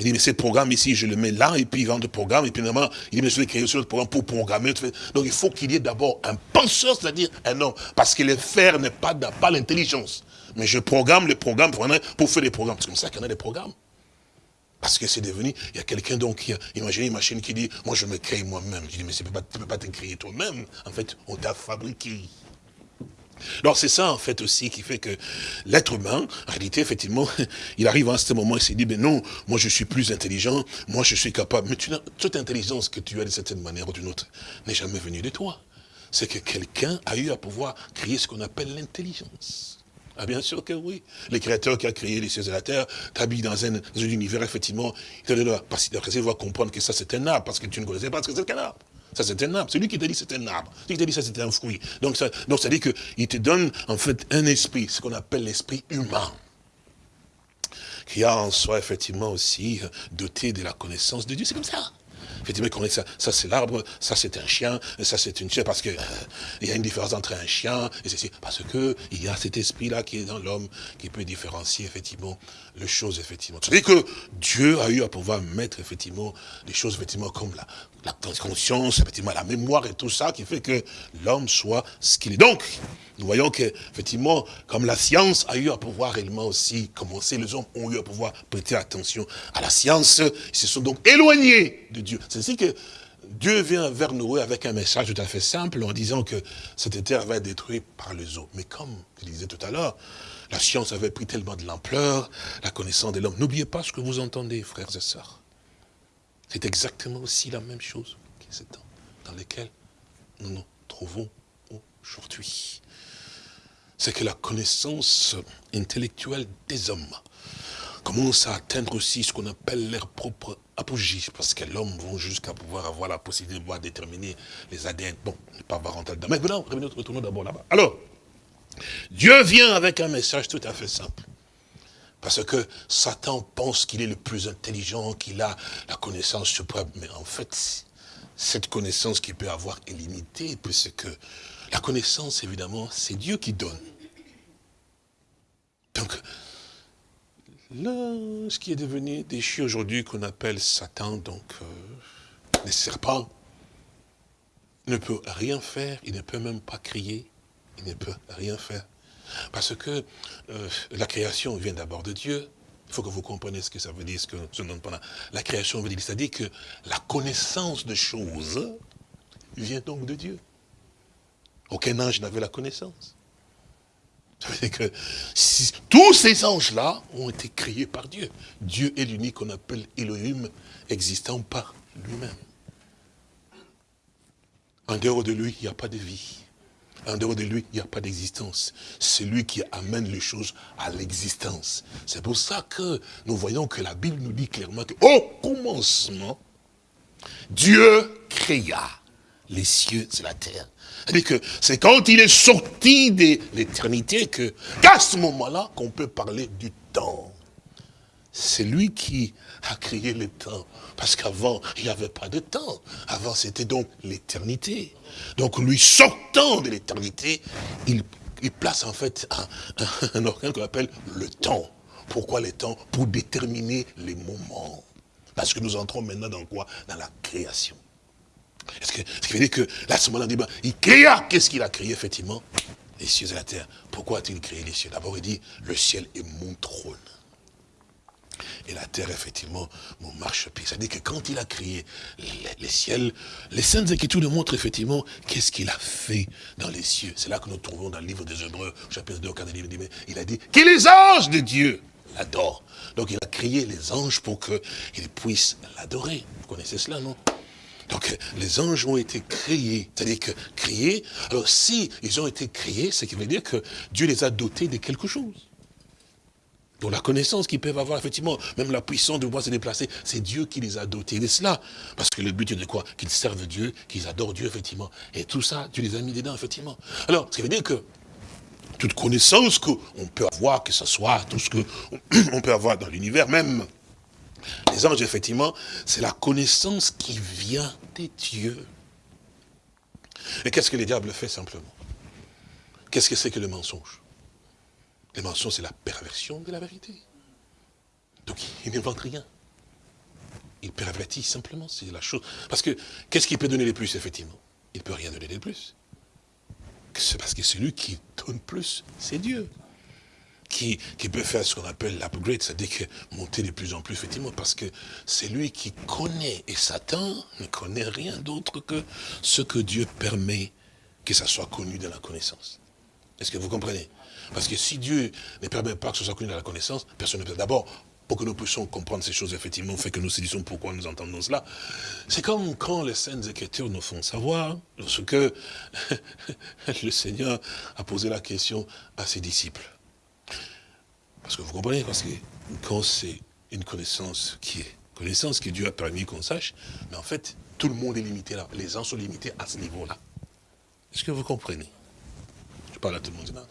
il dit, mais ce programme ici, je le mets là, et puis il vend le programme, et puis normalement, il dit, mais je vais créer ce programme pour programmer. Donc il faut qu'il y ait d'abord un penseur, c'est-à-dire un homme. Parce que le faire n'est pas, pas l'intelligence. Mais je programme les programmes pour, faire des programmes. C'est comme ça qu'on a des programmes. Parce que c'est devenu, il y a quelqu'un donc qui a imaginé une machine qui dit, moi je me crée moi-même. Je dis, mais tu ne peux pas te créer toi-même. En fait, on t'a fabriqué. Alors c'est ça en fait aussi qui fait que l'être humain, en réalité effectivement, il arrive à ce moment, il s'est dit, mais non, moi je suis plus intelligent, moi je suis capable. Mais toute intelligence que tu as de certaine manière ou d'une autre n'est jamais venue de toi. C'est que quelqu'un a eu à pouvoir créer ce qu'on appelle l'intelligence. Ah bien sûr que oui. Le créateur qui a créé les cieux et la terre t'habille dans un, univers, effectivement, il te donne la capacité de comprendre que ça c'est un arbre, parce que tu ne connaissais pas ce que c'est qu'un arbre. Ça, c'est un arbre. C'est lui qui t'a dit c'est un arbre. Celui qui t'a dit ça, c'est un fruit. Donc, ça, donc, ça dit qu'il te donne, en fait, un esprit, ce qu'on appelle l'esprit humain. Qui a en soi, effectivement, aussi doté de la connaissance de Dieu. C'est comme ça. Effectivement, ça, ça c'est l'arbre, ça c'est un chien, ça c'est une chienne, parce qu'il euh, y a une différence entre un chien et ceci, parce que il y a cet esprit-là qui est dans l'homme, qui peut différencier effectivement les choses, effectivement. C'est-à-dire que Dieu a eu à pouvoir mettre effectivement des choses, effectivement, comme la, la conscience, effectivement, la mémoire et tout ça, qui fait que l'homme soit ce qu'il est. Donc, nous voyons que, effectivement, comme la science a eu à pouvoir réellement aussi commencer, les hommes ont eu à pouvoir prêter attention à la science, ils se sont donc éloignés de Dieu. C'est ainsi que Dieu vient vers nous avec un message tout à fait simple en disant que cette terre va être détruite par les eaux. Mais comme je disais tout à l'heure, la science avait pris tellement de l'ampleur, la connaissance de l'homme. N'oubliez pas ce que vous entendez, frères et sœurs. C'est exactement aussi la même chose dans lesquels nous nous trouvons aujourd'hui. C'est que la connaissance intellectuelle des hommes commence à atteindre aussi ce qu'on appelle leur propre apogée, parce que l'homme va jusqu'à pouvoir avoir la possibilité de déterminer les ADN. Bon, ne pas avoir rentrer dedans. Mais maintenant, retournons d'abord là-bas. Alors, Dieu vient avec un message tout à fait simple. Parce que Satan pense qu'il est le plus intelligent, qu'il a la connaissance suprême. Mais en fait, cette connaissance qu'il peut avoir est limitée, puisque la connaissance, évidemment, c'est Dieu qui donne. Donc, là, ce qui est devenu déchu aujourd'hui, qu'on appelle Satan, donc, euh, les serpents, ne peut rien faire, il ne peut même pas crier, il ne peut rien faire. Parce que euh, la création vient d'abord de Dieu. Il faut que vous compreniez ce que ça veut dire, ce que. La création veut dire, c'est-à-dire que la connaissance de choses vient donc de Dieu. Aucun ange n'avait la connaissance. Tous ces anges-là ont été créés par Dieu. Dieu est l'unique qu'on appelle Elohim, existant par lui-même. En dehors de lui, il n'y a pas de vie. En dehors de lui, il n'y a pas d'existence. C'est lui qui amène les choses à l'existence. C'est pour ça que nous voyons que la Bible nous dit clairement que, au commencement, Dieu créa les cieux et la terre. C'est-à-dire que c'est quand il est sorti de l'éternité que, qu'à ce moment-là, qu'on peut parler du temps. C'est lui qui a créé le temps. Parce qu'avant, il n'y avait pas de temps. Avant, c'était donc l'éternité. Donc, lui sortant de l'éternité, il, place en fait un, organe qu'on appelle le temps. Pourquoi le temps? Pour déterminer les moments. Parce que nous entrons maintenant dans quoi? Dans la création. Ce qui veut dire que là, ce moment-là, il créa. Qu'est-ce qu'il a créé, effectivement? Les cieux et la terre. Pourquoi a-t-il créé les cieux? D'abord, il dit, le ciel est mon trône. Et la terre, effectivement, mon marchepied. C'est-à-dire que quand il a créé les, ciels, les Saintes Écritures nous montrent effectivement qu'est-ce qu'il a fait dans les cieux. C'est là que nous trouvons dans le livre des Hébreux, chapitre 2, au il a dit que les anges de Dieu l'adorent. Donc il a créé les anges pour qu'ils puissent l'adorer. Vous connaissez cela, non? Donc les anges ont été créés, c'est-à-dire que créés, alors si ils ont été créés, ce qui veut dire que Dieu les a dotés de quelque chose. Donc la connaissance qu'ils peuvent avoir, effectivement, même la puissance de pouvoir se déplacer, c'est Dieu qui les a dotés de cela. Parce que le but est de quoi? Qu'ils servent Dieu, qu'ils adorent Dieu, effectivement. Et tout ça, Dieu les a mis dedans, effectivement. Alors, ce qui veut dire que toute connaissance qu'on peut avoir, que ce soit tout ce qu'on peut avoir dans l'univers même, les anges, effectivement, c'est la connaissance qui vient des dieux. Et qu'est-ce que le diable fait simplement? Qu'est-ce que c'est que le mensonge? Le mensonge, c'est la perversion de la vérité. Donc, il n'invente rien. Il pervertit simplement, c'est la chose. Parce que, qu'est-ce qu'il peut donner de plus, effectivement? Il ne peut rien donner de plus. C'est parce que celui qui donne plus, c'est Dieu qui, peut faire ce qu'on appelle l'upgrade, c'est-à-dire que monter de plus en plus, effectivement, parce que c'est lui qui connaît, et Satan ne connaît rien d'autre que ce que Dieu permet que ça soit connu dans la connaissance. Est-ce que vous comprenez? Parce que si Dieu ne permet pas que ce soit connu dans la connaissance, personne ne peut. D'abord, pour que nous puissions comprendre ces choses, effectivement, fait que nous saisissons pourquoi nous entendons cela. C'est comme quand les scènes Écritures nous font savoir, lorsque le Seigneur a posé la question à ses disciples. Parce que vous comprenez, parce que quand c'est une connaissance qui est connaissance que Dieu a permis qu'on sache, mais en fait, tout le monde est limité là. Les gens sont limités à ce niveau-là. Est-ce que vous comprenez? Je parle à tout le monde.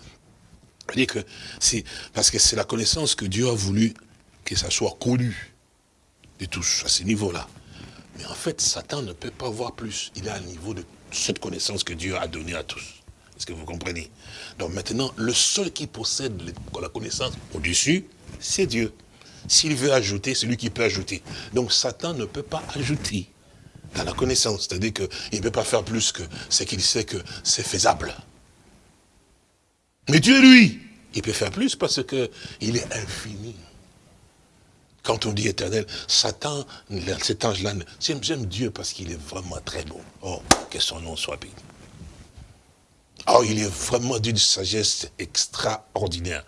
Je que c'est parce que c'est la connaissance que Dieu a voulu que ça soit connu de tous à ce niveau-là. Mais en fait, Satan ne peut pas voir plus. Il est à un niveau de cette connaissance que Dieu a donnée à tous. Est-ce que vous comprenez? Donc maintenant, le seul qui possède la connaissance au-dessus, c'est Dieu. S'il veut ajouter, c'est lui qui peut ajouter. Donc Satan ne peut pas ajouter dans la connaissance. C'est-à-dire qu'il ne peut pas faire plus que ce qu'il sait que c'est faisable. Mais Dieu, lui, il peut faire plus parce qu'il est infini. Quand on dit éternel, Satan, cet ange-là, j'aime Dieu parce qu'il est vraiment très bon. Oh, que son nom soit béni. Oh, il est vraiment d'une sagesse extraordinaire.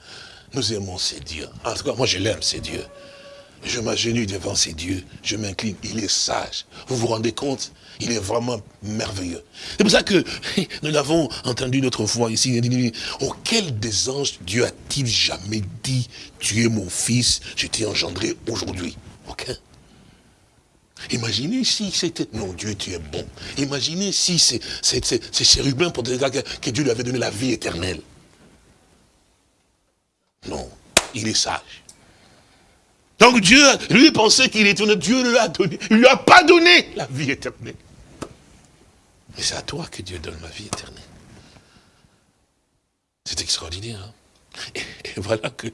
Nous aimons ces dieux. En tout cas, moi je l'aime, ces dieux. Je m'agenouille devant ces dieux, je m'incline, il est sage. Vous vous rendez compte? Il est vraiment merveilleux. C'est pour ça que nous l'avons entendu une autre fois ici. Auquel des anges Dieu a-t-il jamais dit, tu es mon fils, je t'ai engendré aujourd'hui Aucun. Imaginez si c'était... Non, Dieu, tu es bon. Imaginez si c'est chérubin pour dire que Dieu lui avait donné la vie éternelle. Non, il est sage. Donc Dieu, lui pensait qu'il était Dieu lui a donné. Il lui a pas donné la vie éternelle. Mais c'est à toi que Dieu donne la vie éternelle. C'est extraordinaire. Hein et, voilà que,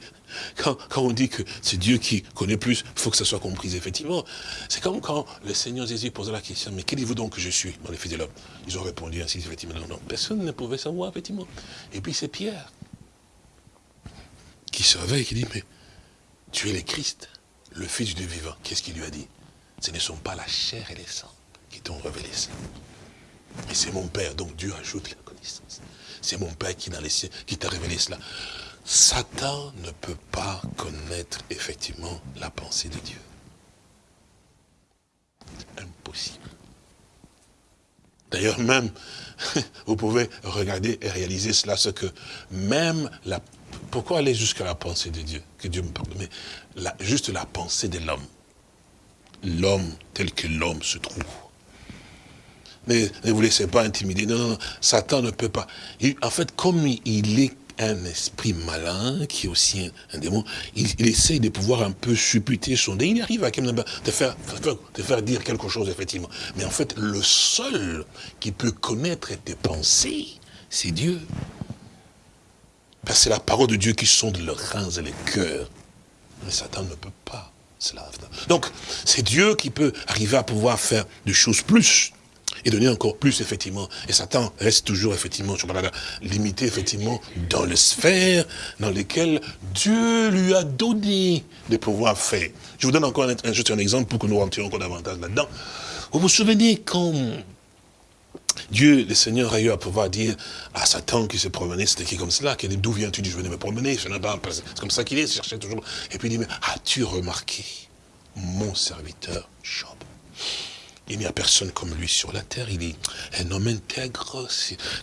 quand, on dit que c'est Dieu qui connaît plus, il faut que ça soit compris, effectivement. C'est comme quand le Seigneur Jésus posait la question, mais quest dites-vous donc que je suis dans les fils de l'homme? Ils ont répondu ainsi, effectivement, non, non, personne ne pouvait savoir, effectivement. Et puis c'est Pierre qui se réveille, qui dit, mais tu es le Christ, le Fils du vivant. Qu'est-ce qu'il lui a dit? Ce ne sont pas la chair et les sangs qui t'ont révélé ça. Mais c'est mon Père, donc Dieu ajoute la connaissance. C'est mon Père qui, qui t'a révélé cela. Satan ne peut pas connaître effectivement la pensée de Dieu. Impossible. D'ailleurs, même, vous pouvez regarder et réaliser cela, ce que même la... Pourquoi aller jusqu'à la pensée de Dieu Que Dieu me pardonne? Mais juste la pensée de l'homme. L'homme tel que l'homme se trouve. Ne vous laissez pas intimider. Non. Satan ne peut pas. en fait, comme il est un esprit malin, qui est aussi un, démon, il, essaye de pouvoir un peu supputer son dé. Il arrive à te faire, te faire dire quelque chose, effectivement. Mais en fait, le seul qui peut connaître tes pensées, c'est Dieu. Parce que c'est la parole de Dieu qui sonde les reins et les cœurs. Mais Satan ne peut pas cela. Donc, c'est Dieu qui peut arriver à pouvoir faire des choses plus et donner encore plus, effectivement. Et Satan reste toujours, effectivement, je limité, effectivement, dans les sphères dans lesquelles Dieu lui a donné des pouvoirs faire. Je vous donne encore un, juste un exemple pour que nous rentrions encore davantage là-dedans. Vous vous souvenez quand Dieu, le Seigneur, a eu à pouvoir dire à Satan qui se promenait, c'était qui comme cela, dit, d'où viens-tu? Je venais me promener, c'est comme ça qu'il est, il cherchait toujours. Et puis il dit, mais as-tu remarqué mon serviteur Job? Il n'y a personne comme lui sur la terre. Il est un homme intègre,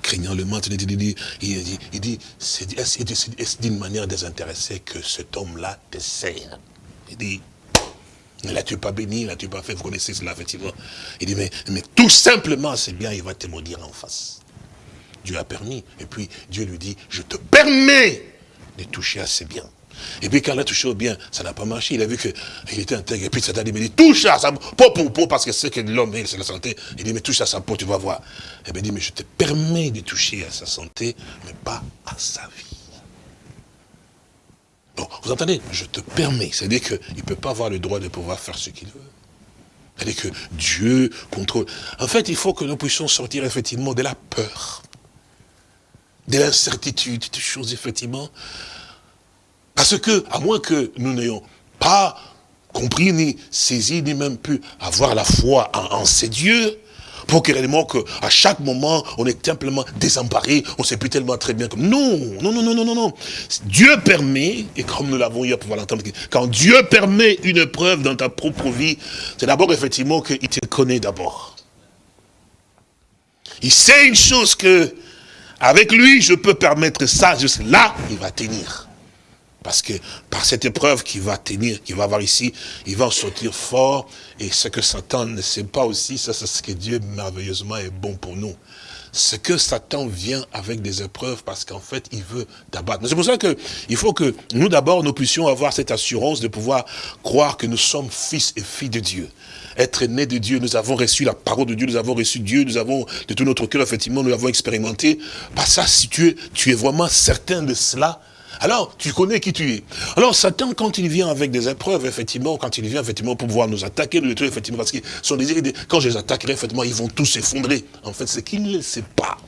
craignant le mal. Il dit, il dit, c'est d'une manière désintéressée que cet homme-là te sert? Il dit, ne l'as-tu pas béni, ne l'as-tu pas fait, vous connaissez cela effectivement. Il dit, mais, mais tout simplement, c'est bien, il va te maudire en face. Dieu a permis. Et puis Dieu lui dit, je te permets de toucher à ses biens. Et puis quand il a touché au bien, ça n'a pas marché. Il a vu qu'il était intègre. Et puis Satan dit, mais touche à sa peau pour peau, parce que c'est que l'homme, c'est la santé. Il dit, mais touche à sa peau, tu vas voir. Et bien il dit, mais je te permets de toucher à sa santé, mais pas à sa vie. Bon, vous entendez Je te permets. C'est-à-dire qu'il ne peut pas avoir le droit de pouvoir faire ce qu'il veut. C'est-à-dire que Dieu contrôle. En fait, il faut que nous puissions sortir effectivement de la peur, de l'incertitude, des choses effectivement parce que, à moins que nous n'ayons pas compris, ni saisi, ni même pu avoir la foi en, ces dieux, pour que réellement qu'à chaque moment, on est simplement désemparé, on ne sait plus tellement très bien. Non, non, non, non, non, non, non. Dieu permet, et comme nous l'avons eu à pouvoir l'entendre, quand Dieu permet une preuve dans ta propre vie, c'est d'abord effectivement qu'il te connaît d'abord. Il sait une chose que, avec lui, je peux permettre ça, juste là, il va tenir. Parce que par cette épreuve qu'il va tenir, qu'il va avoir ici, il va en sortir fort. Et ce que Satan ne sait pas aussi, ça c'est ce que Dieu merveilleusement est bon pour nous. Ce que Satan vient avec des épreuves parce qu'en fait, il veut t'abattre. C'est pour ça qu'il faut que nous d'abord, nous puissions avoir cette assurance de pouvoir croire que nous sommes fils et filles de Dieu être nés de Dieu, nous avons reçu la parole de Dieu, nous avons reçu Dieu, nous avons de tout notre cœur, effectivement, nous l'avons expérimenté. Pas ça, si tu es, tu es vraiment certain de cela, alors, tu connais qui tu es. Alors, Satan, quand il vient avec des épreuves, effectivement, quand il vient, effectivement, pour pouvoir nous attaquer, nous détruire, effectivement, parce que son désir, quand je les attaquerai, effectivement, ils vont tous s'effondrer. En fait, c'est qu'il ne sait pas.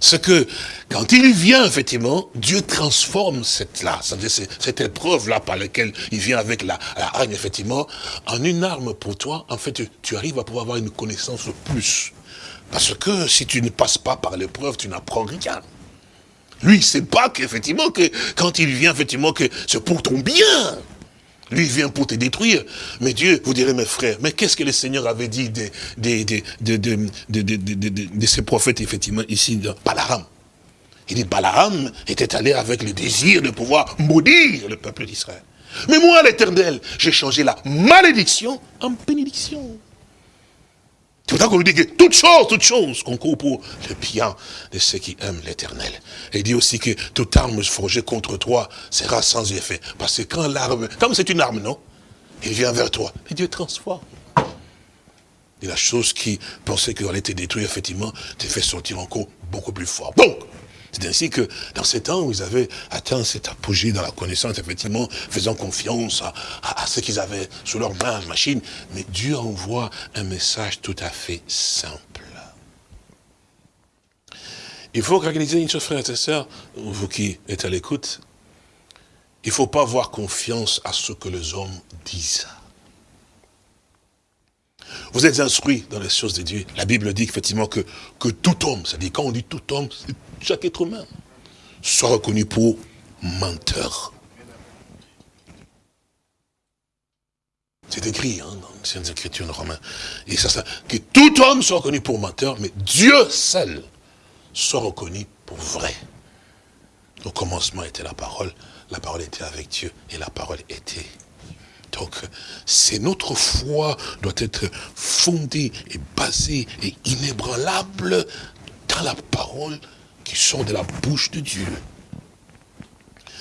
C'est que, quand il vient, effectivement, Dieu transforme cette là, cette épreuve-là par laquelle il vient avec la, la haine, effectivement, en une arme pour toi. En fait, tu arrives à pouvoir avoir une connaissance plus. Parce que si tu ne passes pas par l'épreuve, tu n'apprends rien. Lui, il sait pas qu'effectivement, que quand il vient, effectivement, que c'est pour ton bien. Lui, vient pour te détruire. Mais Dieu, vous direz, mes frères, mais qu'est-ce que le Seigneur avait dit de, de, de, ces prophètes, effectivement, ici, de Balaram Il dit, Balaram était allé avec le désir de pouvoir maudire le peuple d'Israël. Mais moi, l'éternel, j'ai changé la malédiction en bénédiction. C'est pour ça qu'on lui dit que toute chose, toute chose concourt pour le bien de ceux qui aiment l'éternel. Et il dit aussi que toute arme forgée contre toi sera sans effet. Parce que quand l'arme, comme c'est une arme, non Il vient vers toi. Et Dieu transforme. Et la chose qui pensait qu'elle allait te détruire, effectivement, te fait sortir encore beaucoup plus fort. Donc, c'est ainsi que dans ces temps où ils avaient atteint cet apogée dans la connaissance, effectivement, faisant confiance à, ce qu'ils avaient sous leurs mains, machine, mais Dieu envoie un message tout à fait simple. Il faut réaliser une chose, frères et sœurs, vous qui êtes à l'écoute, il ne faut pas avoir confiance à ce que les hommes disent. Vous êtes instruits dans les choses de Dieu. La Bible dit effectivement que, tout homme, c'est-à-dire quand on dit tout homme, chaque être humain, soit reconnu pour menteur. C'est écrit hein, dans Saintes Écritures de Romains. Que tout homme soit reconnu pour menteur, mais Dieu seul soit reconnu pour vrai. Au commencement était la parole, la parole était avec Dieu, et la parole était. Donc, c'est notre foi doit être fondée et basée et inébranlable dans la parole qui sort de la bouche de Dieu.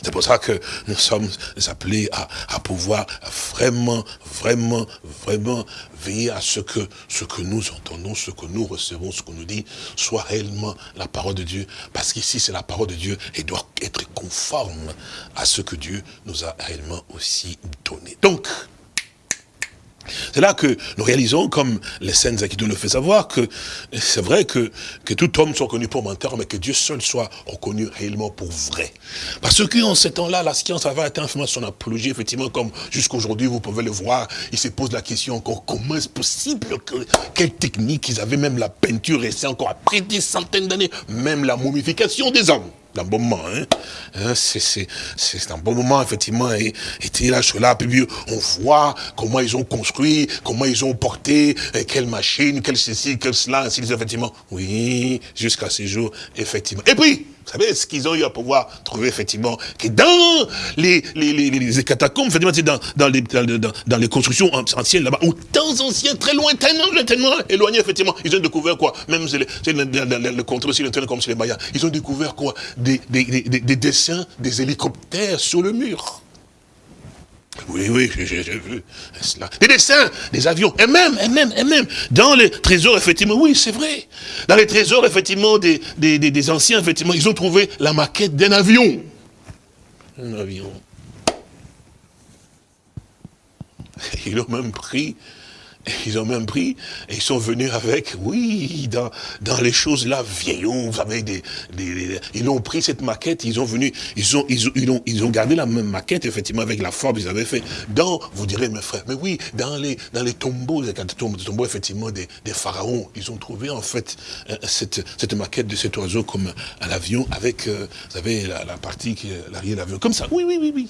C'est pour ça que nous sommes appelés à, pouvoir vraiment, vraiment, vraiment veiller à ce que ce que nous entendons, ce que nous recevons, ce qu'on nous dit, soit réellement la parole de Dieu. Parce qu'ici, c'est la parole de Dieu et doit être conforme à ce que Dieu nous a réellement aussi donné. Donc, c'est là que nous réalisons, comme les scènes qui nous le fait savoir, que c'est vrai que, que tout homme soit connu pour menteur, mais que Dieu seul soit reconnu réellement pour vrai. Parce que en ce temps-là, la science avait atteint son apologie, effectivement, comme jusqu'aujourd'hui, vous pouvez le voir, il se pose la question encore, comment est-ce possible que, quelle technique ils avaient même la peinture, et c'est encore après des centaines d'années, même la momification des hommes un bon moment. Hein? hein c'est un bon moment, effectivement. Et, et là, là, puis on voit comment ils ont construit, comment ils ont porté, quelle machine, quelle ceci, quelle cela, ainsi effectivement. Oui, jusqu'à ces jours, effectivement. Et puis, vous savez ce qu'ils ont eu à pouvoir trouver, effectivement, que dans les, les, les, catacombes, effectivement, dans, dans, les, dans, les constructions anciennes là-bas, au temps ancien, très lointainement, tellement éloignés, effectivement, ils ont découvert quoi? Même le, le, le contrôle sur comme sur les Mayas, ils ont découvert quoi? Des, des, des dessins des hélicoptères sur le mur. Oui, oui, j'ai vu cela. Des dessins, des avions, et même, et même, et même, dans les trésors, effectivement, oui, c'est vrai. Dans les trésors, effectivement, des, des, des, anciens, effectivement, ils ont trouvé la maquette d'un avion. Un avion. Ils l'ont même pris ils ont même pris, et ils sont venus avec, oui, dans, dans les choses là, vieillot, vous savez, des, des, ils ont pris cette maquette, ils ont venu, ils ont, ils, ont, ils ont gardé la même maquette, effectivement, avec la forme qu'ils avaient fait. Dans, vous direz, mes frères, mais oui, dans les, dans les tombeaux, les tombeaux, effectivement, des, des pharaons, ils ont trouvé, en fait, euh, cette, cette maquette de cet oiseau comme un avion, avec, euh, vous savez, la, la partie, l'arrière de l'avion, comme ça, oui, oui, oui, oui.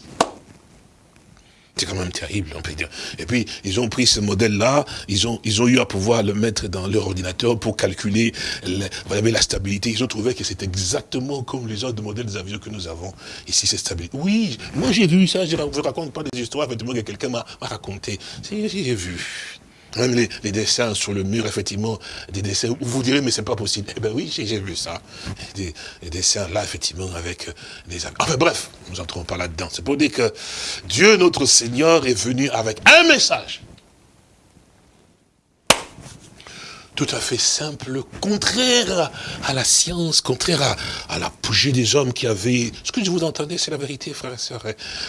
C'est quand même terrible, on peut dire. Et puis, ils ont pris ce modèle-là, ils ont, ils ont eu à pouvoir le mettre dans leur ordinateur pour calculer la stabilité. Ils ont trouvé que c'est exactement comme les autres modèles des avions que nous avons. Ici, c'est stable. Oui, moi j'ai vu ça, je ne vous raconte pas des histoires, effectivement, que quelqu'un m'a raconté. J'ai vu. Même les, dessins sur le mur, effectivement, des dessins, vous direz, mais c'est pas possible. Eh bien oui, j'ai vu ça. Des, dessins là, effectivement, avec euh, des... Enfin bref, nous n'entrons pas là-dedans. C'est pour dire que Dieu, notre Seigneur, est venu avec un message tout à fait simple, contraire à la science, contraire à, à l'apogée des hommes qui avaient... Ce que je vous entendais, c'est la vérité, frères et sœurs.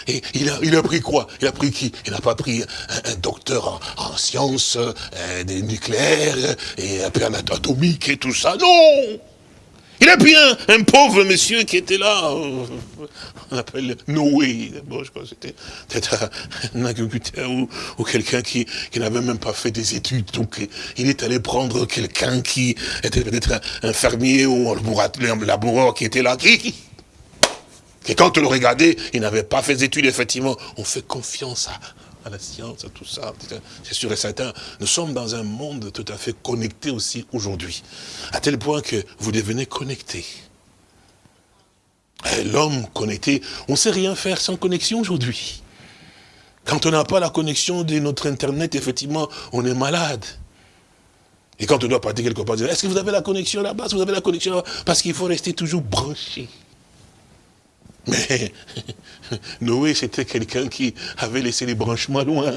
Et il a, il a pris quoi? Il a pris qui? Il n'a pas pris un, docteur en, sciences euh, des nucléaires et un peu atomique et tout ça? Non il a pris un, pauvre monsieur qui était là, on appelle Noé, bon, je crois que c'était peut-être un agriculteur ou, quelqu'un qui, n'avait même pas fait des études. Donc il est allé prendre quelqu'un qui était peut-être un, fermier ou un laboureur qui était là, qui, et quand on le regardait, il n'avait pas fait des études, effectivement. On fait confiance à, à la science, à tout ça. C'est sûr et certain. Nous sommes dans un monde tout à fait connecté aussi aujourd'hui. À tel point que vous devenez connecté. L'homme connecté, on ne sait rien faire sans connexion aujourd'hui. Quand on n'a pas la connexion de notre Internet, effectivement, on est malade. Et quand on doit partir quelque part, est-ce que vous avez la connexion là-bas? Vous avez la connexion Parce qu'il faut rester toujours branché. Mais Noé, c'était quelqu'un qui avait laissé les branchements loin.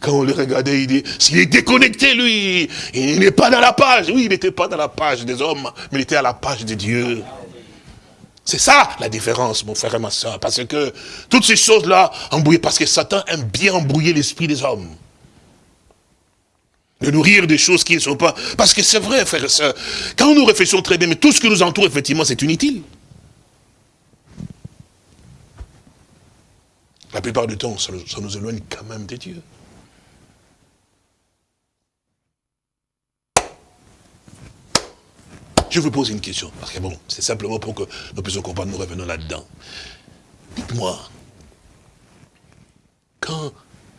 Quand on le regardait, il dit, s'il est déconnecté, lui, il n'est pas dans la page. Oui, il n'était pas dans la page des hommes, mais il était à la page de Dieu. C'est ça la différence, mon frère et ma soeur. Parce que toutes ces choses-là, embrouillées, parce que Satan aime bien embrouiller l'esprit des hommes. De nourrir des choses qui ne sont pas... Parce que c'est vrai, frère et soeur, quand nous réfléchissons très bien, tout ce qui nous entoure, effectivement, c'est inutile. La plupart du temps, ça, nous éloigne quand même des dieux. Je vous pose une question, parce que bon, c'est simplement pour que nous puissions comprendre, nous revenons là-dedans. Dites-moi, quand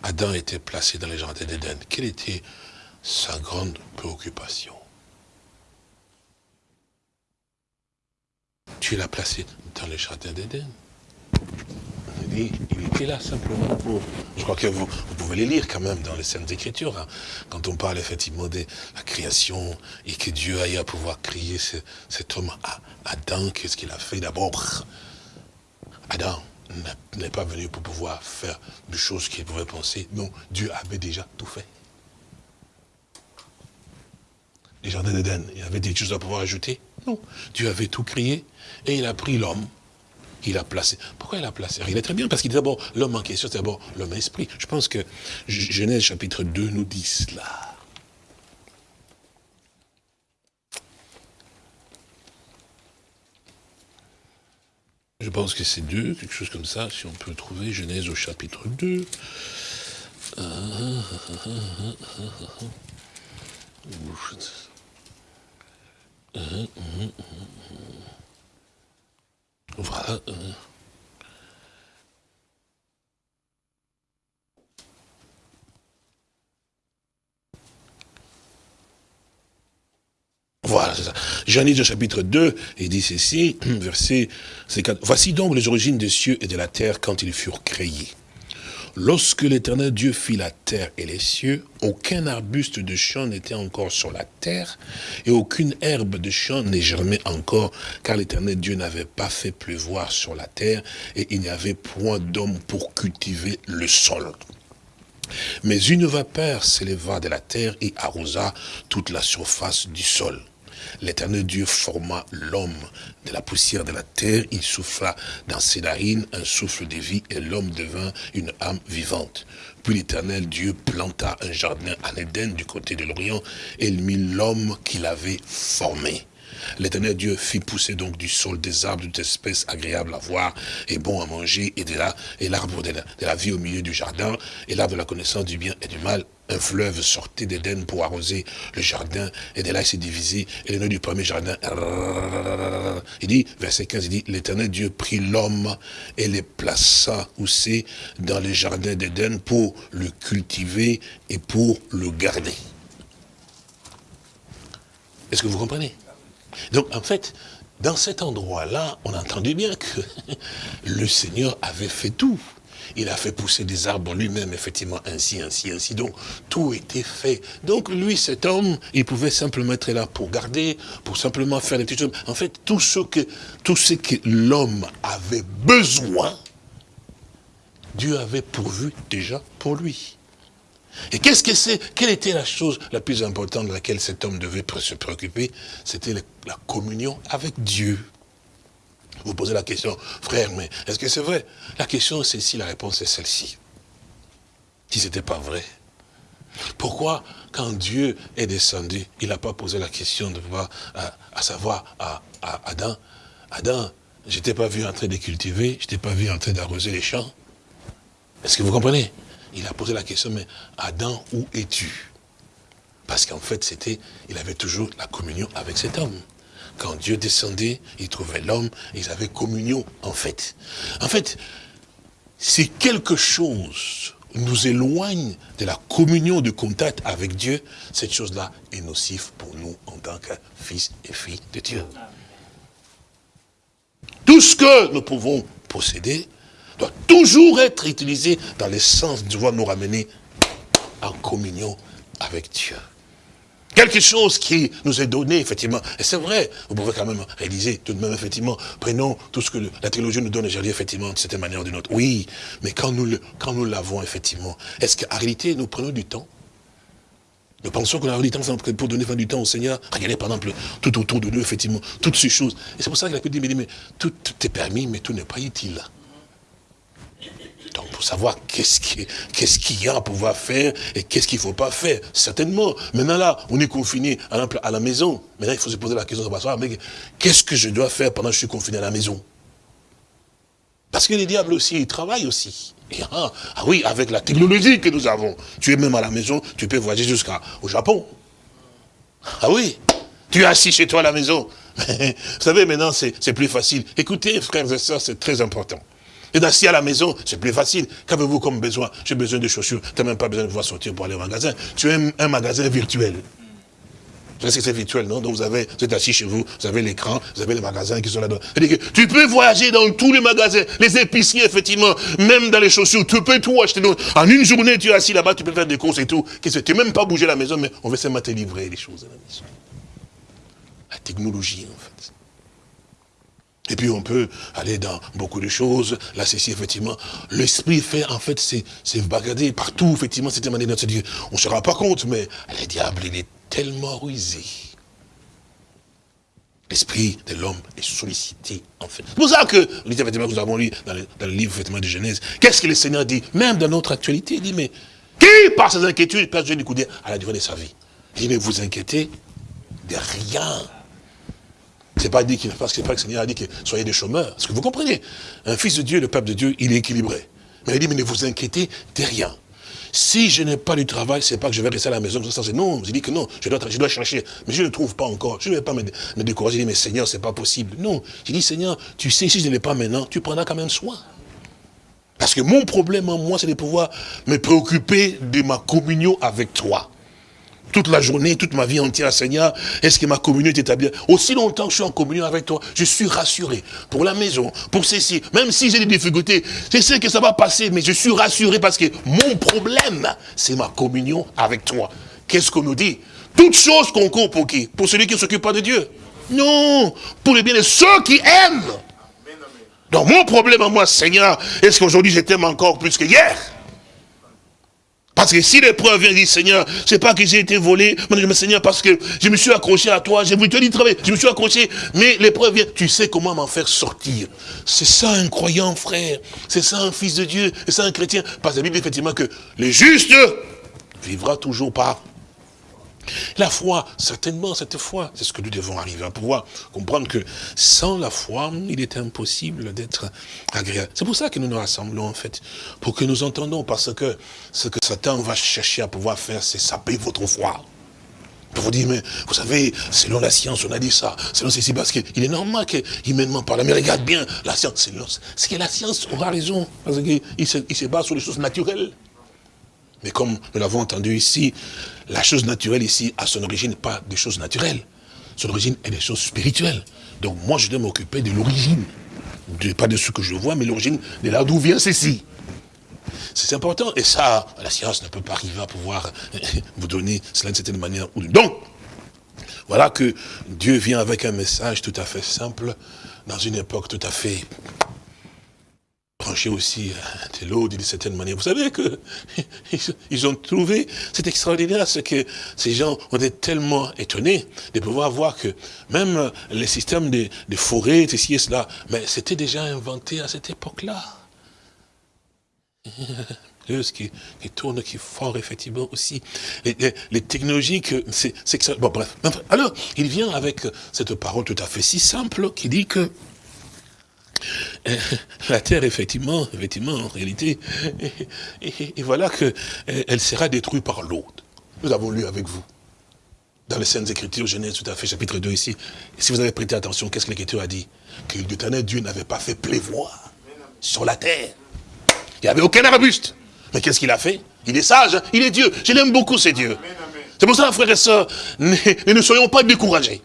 Adam était placé dans le jardin d'Éden, quelle était sa grande préoccupation? Tu l'as placé dans le jardin d'Éden. Il était là simplement pour... Je crois que vous, pouvez les lire quand même dans les scènes d'écriture. Hein. quand on parle effectivement de la création et que Dieu aille à pouvoir créer cet homme Adam, qu'est-ce qu'il a fait d'abord? Adam n'est pas venu pour pouvoir faire des choses qu'il pouvait penser. Non, Dieu avait déjà tout fait. Les jardins d'Éden, il y avait des choses à pouvoir ajouter? Non, Dieu avait tout créé et il a pris l'homme il a placé. Pourquoi il a placé? Il est très bien, parce qu'il dit d'abord, l'homme en question, c'est d'abord l'homme esprit. Je pense que Genèse chapitre 2 nous dit cela. Je pense que c'est deux, quelque chose comme ça, si on peut trouver Genèse au chapitre 2. Voilà. Voilà, c'est ça. Genèse chapitre 2, il dit ceci, verset 54. Voici donc les origines des cieux et de la terre quand ils furent créés. Lorsque l'éternel Dieu fit la terre et les cieux, aucun arbuste de champ n'était encore sur la terre, et aucune herbe de champ n'est germée encore, car l'éternel Dieu n'avait pas fait pleuvoir sur la terre, et il n'y avait point d'homme pour cultiver le sol. Mais une vapeur s'éleva de la terre et arrosa toute la surface du sol l'éternel Dieu forma l'homme de la poussière de la terre, il souffla dans ses narines un souffle de vie et l'homme devint une âme vivante. Puis l'éternel Dieu planta un jardin en Éden du côté de l'Orient et il mit l'homme qu'il avait formé. L'éternel Dieu fit pousser donc du sol des arbres d'une espèce agréable à voir et bon à manger, et de là, et l'arbre de la vie au milieu du jardin, et l'arbre de la connaissance du bien et du mal, un fleuve sortait d'Éden pour arroser le jardin, et de là il s'est divisé, et le nom du premier jardin, il dit, verset 15, il dit, l'éternel Dieu prit l'homme et le plaça, où c'est, dans le jardin d'Éden, pour le cultiver et pour le garder. Est-ce que vous comprenez Donc, en fait, dans cet endroit-là, on a entendu bien que le Seigneur avait fait tout il a fait pousser des arbres lui-même, effectivement, ainsi, ainsi, ainsi. Donc, tout était fait. Donc, lui, cet homme, il pouvait simplement être là pour garder, pour simplement faire des petites choses. En fait, tout ce que, tout ce que l'homme avait besoin, Dieu avait pourvu déjà pour lui. Et qu'est-ce que c'est Quelle était la chose la plus importante de laquelle cet homme devait se préoccuper? C'était la communion avec Dieu. Vous posez la question, frère, mais est-ce que c'est vrai? La question, c'est si la réponse est celle-ci. Si ce n'était pas vrai. Pourquoi, quand Dieu est descendu, il n'a pas posé la question de voir, à, savoir à, Adam, Adam, je t'ai pas vu en train de cultiver, je t'ai pas vu en train d'arroser les champs. Est-ce que vous comprenez? Il a posé la question, mais Adam, où es-tu? Parce qu'en fait, c'était, il avait toujours la communion avec cet homme. Quand Dieu descendait, il trouvait l'homme, ils avaient communion, en fait. En fait, si quelque chose nous éloigne de la communion, de contact avec Dieu, cette chose-là est nocive pour nous en tant que fils et filles de Dieu. Tout ce que nous pouvons posséder doit toujours être utilisé dans le sens de nous ramener en communion avec Dieu. Quelque chose qui nous est donné, effectivement. Et c'est vrai, vous pouvez quand même réaliser, tout de même, effectivement, prenons tout ce que la théologie nous donne aujourd'hui, effectivement, de cette manière ou d'une autre. Oui, mais quand nous quand nous l'avons, effectivement, est-ce qu'en réalité, nous prenons du temps? Nous pensons qu'on a du temps pour donner du temps au Seigneur. Regardez par exemple tout autour de nous, effectivement, toutes ces choses. Et c'est pour ça qu'il a pu dire, mais, tout est permis, mais tout n'est pas utile. Donc, pour savoir qu'est-ce qu'il y a à pouvoir faire et qu'est-ce qu'il ne faut pas faire, certainement. Maintenant, là, on est confiné à, la maison. Maintenant, il faut se poser la question de mais qu'est-ce que je dois faire pendant que je suis confiné à la maison? Parce que les diables aussi, ils travaillent aussi. ah, ah, oui, avec la technologie que nous avons, tu es même à la maison, tu peux voyager jusqu'au Japon. Ah oui, tu es assis chez toi à la maison. Vous savez, maintenant, c'est plus facile. Écoutez, frères et sœurs, c'est très important. Et assis à la maison, c'est plus facile. Qu'avez-vous comme besoin? J'ai besoin de chaussures. Tu n'as même pas besoin de pouvoir sortir pour aller au magasin. Tu as un magasin virtuel. Je sais que c'est virtuel, non? Donc vous, avez, vous êtes assis chez vous, vous avez l'écran, vous avez les magasins qui sont là-dedans. Tu peux voyager dans tous les magasins, les épiciers, effectivement, même dans les chaussures, tu peux tout acheter. en une journée, tu es assis là-bas, tu peux faire des courses et tout. Tu n'es même pas bouger la maison, mais on va seulement te livrer les choses à la maison. La technologie, en fait. Et puis on peut aller dans beaucoup de choses. Là, c'est effectivement, l'esprit fait, en fait, c'est bagarder partout, effectivement, une manière de se dire, on ne se rend pas compte, mais le diable, il est tellement rusé. L'esprit de l'homme est sollicité, en fait. C'est pour ça que, nous avons lu dans le, livre effectivement, de Genèse, qu'est-ce que le Seigneur dit? Même dans notre actualité, il dit, mais qui, par ses inquiétudes, perd du coup à la durée de sa vie? Il dit, mais vous inquiétez de rien. C'est pas dit qu'il parce que pas que le Seigneur a dit que soyez des chômeurs. Est-ce que vous comprenez Un fils de Dieu, le peuple de Dieu, il est équilibré. Mais il dit, mais ne vous inquiétez de rien. Si je n'ai pas du travail, c'est pas que je vais rester à la maison. non, je dis que non, je dois, je dois chercher. Mais je ne trouve pas encore. Je ne vais pas me, décourager. Je dis, mais Seigneur, c'est pas possible. Non. Je dis, Seigneur, tu sais, si je ne l'ai pas maintenant, tu prendras quand même soin. Parce que mon problème en moi, c'est de pouvoir me préoccuper de ma communion avec toi toute la journée, toute ma vie entière, Seigneur, est-ce que ma communion est établie Aussi longtemps que je suis en communion avec toi, je suis rassuré pour la maison, pour ceci. Même si j'ai des difficultés, je sais que ça va passer, mais je suis rassuré parce que mon problème, c'est ma communion avec toi. Qu'est-ce qu'on nous dit? Toutes choses concourent pour qui? Pour celui qui ne s'occupe pas de Dieu. Non, pour le bien de ceux qui aiment. Donc mon problème à moi, Seigneur, est-ce qu'aujourd'hui je t'aime encore plus que hier? Parce que si l'épreuve vient dire, Seigneur, c'est pas que j'ai été volé, mais Seigneur, parce que je me suis accroché à toi, j'ai voulu te dire travailler, je me suis accroché, mais l'épreuve vient, tu sais comment m'en faire sortir. C'est ça un croyant, frère. C'est ça un fils de Dieu, c'est ça un chrétien. Parce que la Bible dit effectivement que le juste vivra toujours par la foi, certainement, cette foi, c'est ce que nous devons arriver à pouvoir comprendre que sans la foi, il est impossible d'être agréable. C'est pour ça que nous nous rassemblons, en fait, pour que nous entendons, parce que ce que Satan va chercher à pouvoir faire, c'est saper votre foi. Pour vous dire, mais vous savez, selon la science, on a dit ça, selon ceci, parce qu'il est normal qu'humainement parle, mais regarde bien, la science, c'est que la science aura raison, parce qu'il se, il se base sur les choses naturelles. Mais comme nous l'avons entendu ici, la chose naturelle ici a son origine pas des choses naturelles. Son origine est des choses spirituelles. Donc moi, je dois m'occuper de l'origine. Pas de ce que je vois, mais l'origine de là d'où vient ceci. C'est important. Et ça, la science ne peut pas arriver à pouvoir vous donner cela d'une certaine manière Donc, voilà que Dieu vient avec un message tout à fait simple, dans une époque tout à fait tranché aussi de l'eau d'une certaine manière. Vous savez que ils ont trouvé, c'est extraordinaire ce que ces gens ont été tellement étonnés de pouvoir voir que même les systèmes de, forêts, ceci et cela, mais c'était déjà inventé à cette époque-là. ce qui, qui tourne, qui fort, effectivement, aussi. Les, les, technologies, c'est Bon, bref. Alors, il vient avec cette parole tout à fait si simple qui dit que la terre, effectivement, effectivement, en réalité, et, voilà qu'elle elle sera détruite par l'eau. Nous avons lu avec vous, dans les Saintes Écritures, Genèse tout à fait, chapitre 2 ici. Si vous avez prêté attention, qu'est-ce que l'Écriture a dit? Que l'éternel Dieu n'avait pas fait pleuvoir sur la terre. Il n'y avait aucun arbuste. Mais qu'est-ce qu'il a fait? Il est sage, hein? il est Dieu. Je l'aime beaucoup, c'est Dieu. C'est pour ça, frères et sœurs, ne soyons pas découragés.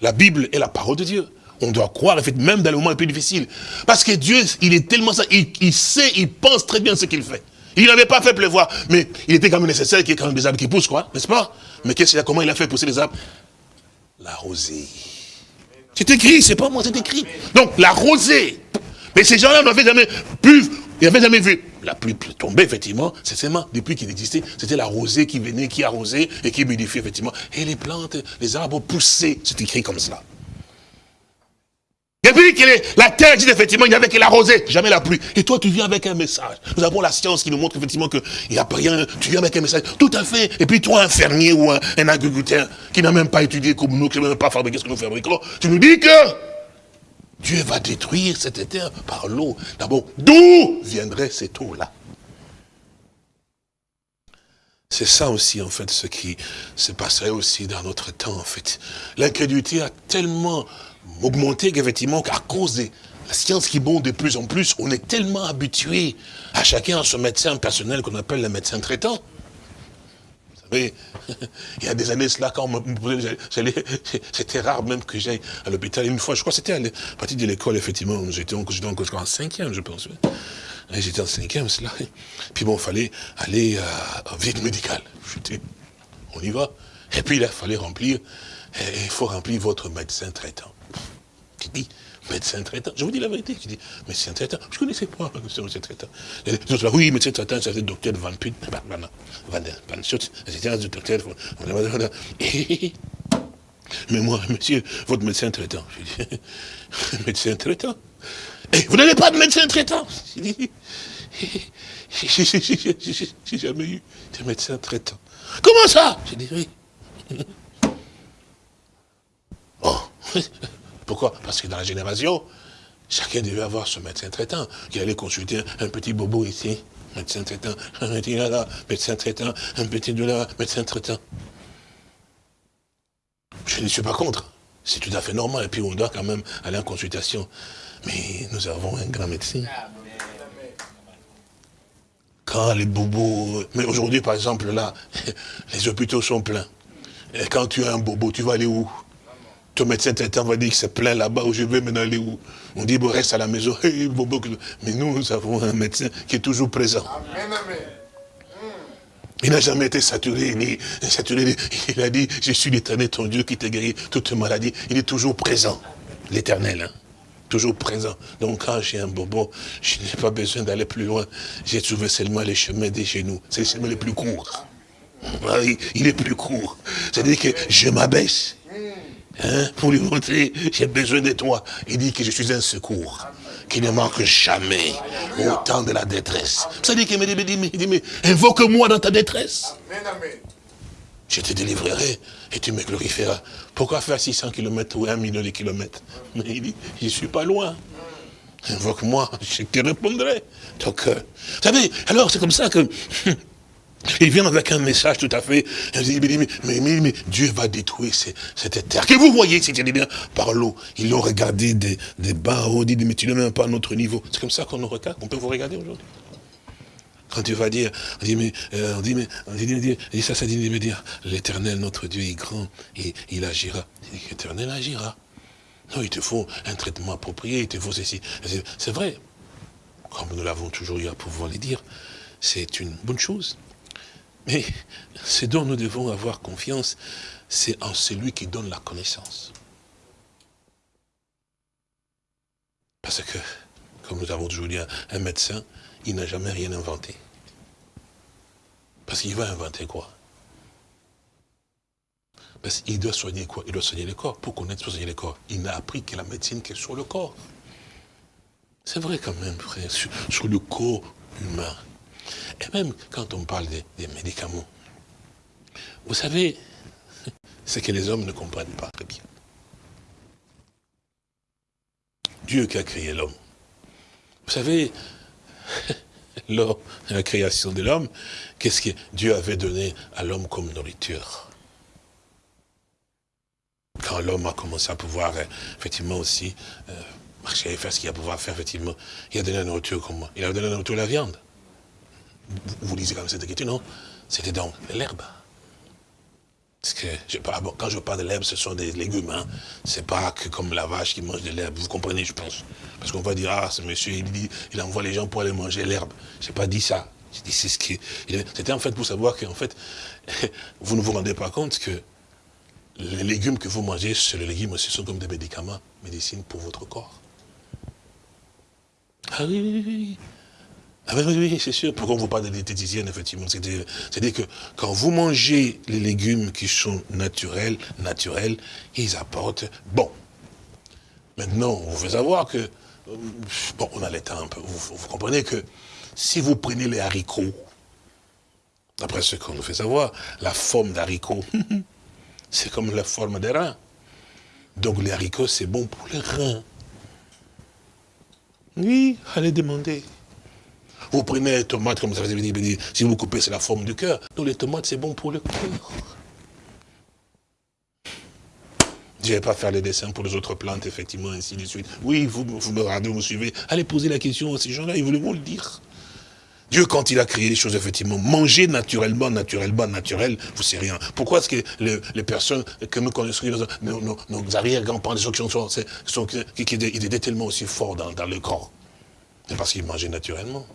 La Bible est la parole de Dieu on doit croire, même dans les moments les plus difficiles. Parce que Dieu, il est tellement ça, il, sait, il pense très bien ce qu'il fait. Il n'avait pas fait pleuvoir, mais il était quand même nécessaire qu'il y ait quand même des arbres qui poussent, quoi, n'est-ce pas? Mais qu'est-ce comment il a fait pousser les arbres? La rosée. C'est écrit, c'est pas moi, c'est écrit. Donc, la rosée. Mais ces gens-là n'avaient jamais pu, ils n'avaient jamais vu la pluie tomber, effectivement, c'est seulement depuis qu'il existait, c'était la rosée qui venait, qui arrosait et qui modifiait, effectivement. Et les plantes, les arbres poussaient, c'est écrit comme cela. Depuis que la terre existe, effectivement, il n'y avait que la rosée, jamais la pluie. Et toi, tu viens avec un message. Nous avons la science qui nous montre effectivement qu'il n'y a rien. Tu viens avec un message. Tout à fait. Et puis toi, un fermier ou un, agriculteur qui n'a même pas étudié comme nous, qui n'a même pas fabriqué ce que nous fabriquons, tu nous dis que Dieu va détruire cette terre par l'eau. D'abord, d'où viendrait cette eau-là? C'est ça aussi, en fait, ce qui se passerait aussi dans notre temps, en fait. L'incrédulité a tellement augmenté, effectivement, à cause de la science qui monte de plus en plus, on est tellement habitué à chacun à son médecin personnel qu'on appelle le médecin traitant. Vous savez, il y a des années cela, quand c'était rare même que j'aille à l'hôpital. Une fois, je crois que c'était à partir de l'école, effectivement, j'étais encore en cinquième, je pense. J'étais en cinquième, cela. Puis bon, il fallait aller à, visite médicale. On y va. Et puis il fallait remplir, il faut remplir votre médecin traitant. Tu dis, médecin traitant. Je vous dis la vérité, je dis, médecin traitant. Je ne connaissais pas le médecin traitant. Autres, oui, médecin traitant, c'était le docteur Van Put, Van, Van, Van Schutz, c'était un docteur. Mais moi, monsieur, votre médecin traitant. Je dis, médecin traitant. Et vous n'avez pas de médecin traitant? J'ai jamais eu de médecin traitant. Comment ça? J'ai dit oui. Oh. Pourquoi? Parce que dans la génération, chacun devait avoir son médecin traitant, qui allait consulter un petit bobo ici, médecin traitant, un petit là, médecin traitant, un petit de là, médecin traitant. Je ne suis pas contre. C'est tout à fait normal. Et puis on doit quand même aller en consultation. Mais nous avons un grand médecin. Quand les bobos... Mais aujourd'hui, par exemple, là, les hôpitaux sont pleins. Et quand tu as un bobo, tu vas aller où? Ton médecin traitant va dire que c'est plein là-bas, où je vais maintenant aller où? On dit, bon, reste à la maison. Mais nous, nous avons un médecin qui est toujours présent. Il n'a jamais été saturé, ni saturé. Il a dit, je suis l'éternel, ton Dieu qui t'a guéri toute maladie. Il est toujours présent, l'éternel. Hein toujours présent. Donc quand j'ai un bobo, je n'ai pas besoin d'aller plus loin. J'ai trouvé seulement les chemins des genoux. C'est le chemin le plus court. il est plus court. C'est-à-dire que je m'abaisse. Hein, pour lui montrer, j'ai besoin de toi. Il dit que je suis un secours qui ne manque jamais au temps de la détresse. C'est-à-dire qu'il me dit, dit, mais invoque-moi dans ta détresse. Je te délivrerai et tu me glorifieras. Pourquoi faire 600 km ou 1 million de kilomètres? Mais il dit, je ne suis pas loin. Invoque-moi, je te répondrai. Donc, euh, vous savez, alors c'est comme ça que... Il vient avec un message tout à fait. Il dit, mais, mais, Dieu va détruire cette terre. Que vous voyez, c'était bien par l'eau. Ils l'ont regardé des, des bas haut, dit, mais tu n'es même pas à notre niveau. C'est comme ça qu'on nous regarde. On peut vous regarder aujourd'hui. Quand tu vas dire, on dit, mais, euh, on dit, mais, on dit, ça, ça dit, mais dire, l'éternel, notre Dieu est grand, et il agira. L'éternel agira. Non, il te faut un traitement approprié, il te faut ceci. C'est vrai. Comme nous l'avons toujours eu à pouvoir le dire, c'est une bonne chose. Mais ce dont nous devons avoir confiance, c'est en celui qui donne la connaissance. Parce que, comme nous avons toujours dit, un médecin, il n'a jamais rien inventé. Parce qu'il va inventer quoi? Parce qu'il doit soigner quoi? Il doit soigner le corps. Pour connaître soigner le corps, il n'a appris que la médecine qui est sur le corps. C'est vrai quand même, frère, sur, le corps humain. Et même quand on parle des, médicaments, vous savez, c'est que les hommes ne comprennent pas très bien. Dieu qui a créé l'homme. Vous savez, lors de la création de l'homme, qu'est-ce que Dieu avait donné à l'homme comme nourriture? Quand l'homme a commencé à pouvoir, euh, effectivement aussi, euh, marcher et faire ce qu'il a pouvoir faire, effectivement, il a donné la nourriture comment Il a donné la nourriture la viande. Vous, lisez comme cette écriture, non? C'était donc l'herbe. Parce que quand je parle de l'herbe, ce sont des légumes. Hein. C'est pas que comme la vache qui mange de l'herbe. Vous comprenez, je pense. Parce qu'on va dire, ah, ce monsieur, il, dit, il envoie les gens pour aller manger l'herbe. Je n'ai pas dit ça. J'ai dit, c'est ce qui. C'était en fait pour savoir qu'en fait, vous ne vous rendez pas compte que les légumes que vous mangez, c'est les légumes aussi sont comme des médicaments, médecine pour votre corps. Ah oui, oui, oui. Ah oui, oui, c'est sûr. Pourquoi on vous parle de diététicienne, effectivement? C'est-à-dire que quand vous mangez les légumes qui sont naturels, naturels, ils apportent bon. Maintenant, on veut savoir que, euh, bon, on a le temps un peu, vous, vous comprenez que si vous prenez les haricots, d'après ce qu'on nous fait savoir, la forme d'haricot, c'est comme la forme des reins. Donc les haricots, c'est bon pour les reins. Oui, allez demander. Vous prenez les tomates, comme ça vous avez si vous coupez, c'est la forme du cœur. Donc les tomates, c'est bon pour le cœur. Je ne vais pas faire les dessins pour les autres plantes, effectivement, ainsi de suite. Oui, vous, vous me regardez, vous me suivez. Allez poser la question à ces gens-là, ils vont le dire. Dieu, quand il a créé les choses, effectivement, manger naturellement, naturellement, naturel, vous savez rien. Pourquoi est-ce que les, personnes que nous connaissons, nos, nos, nos arrière-grands-parents, les gens qui sont, sont, qui, qui, étaient tellement aussi forts dans, dans le corps C'est parce qu'ils mangeaient naturellement.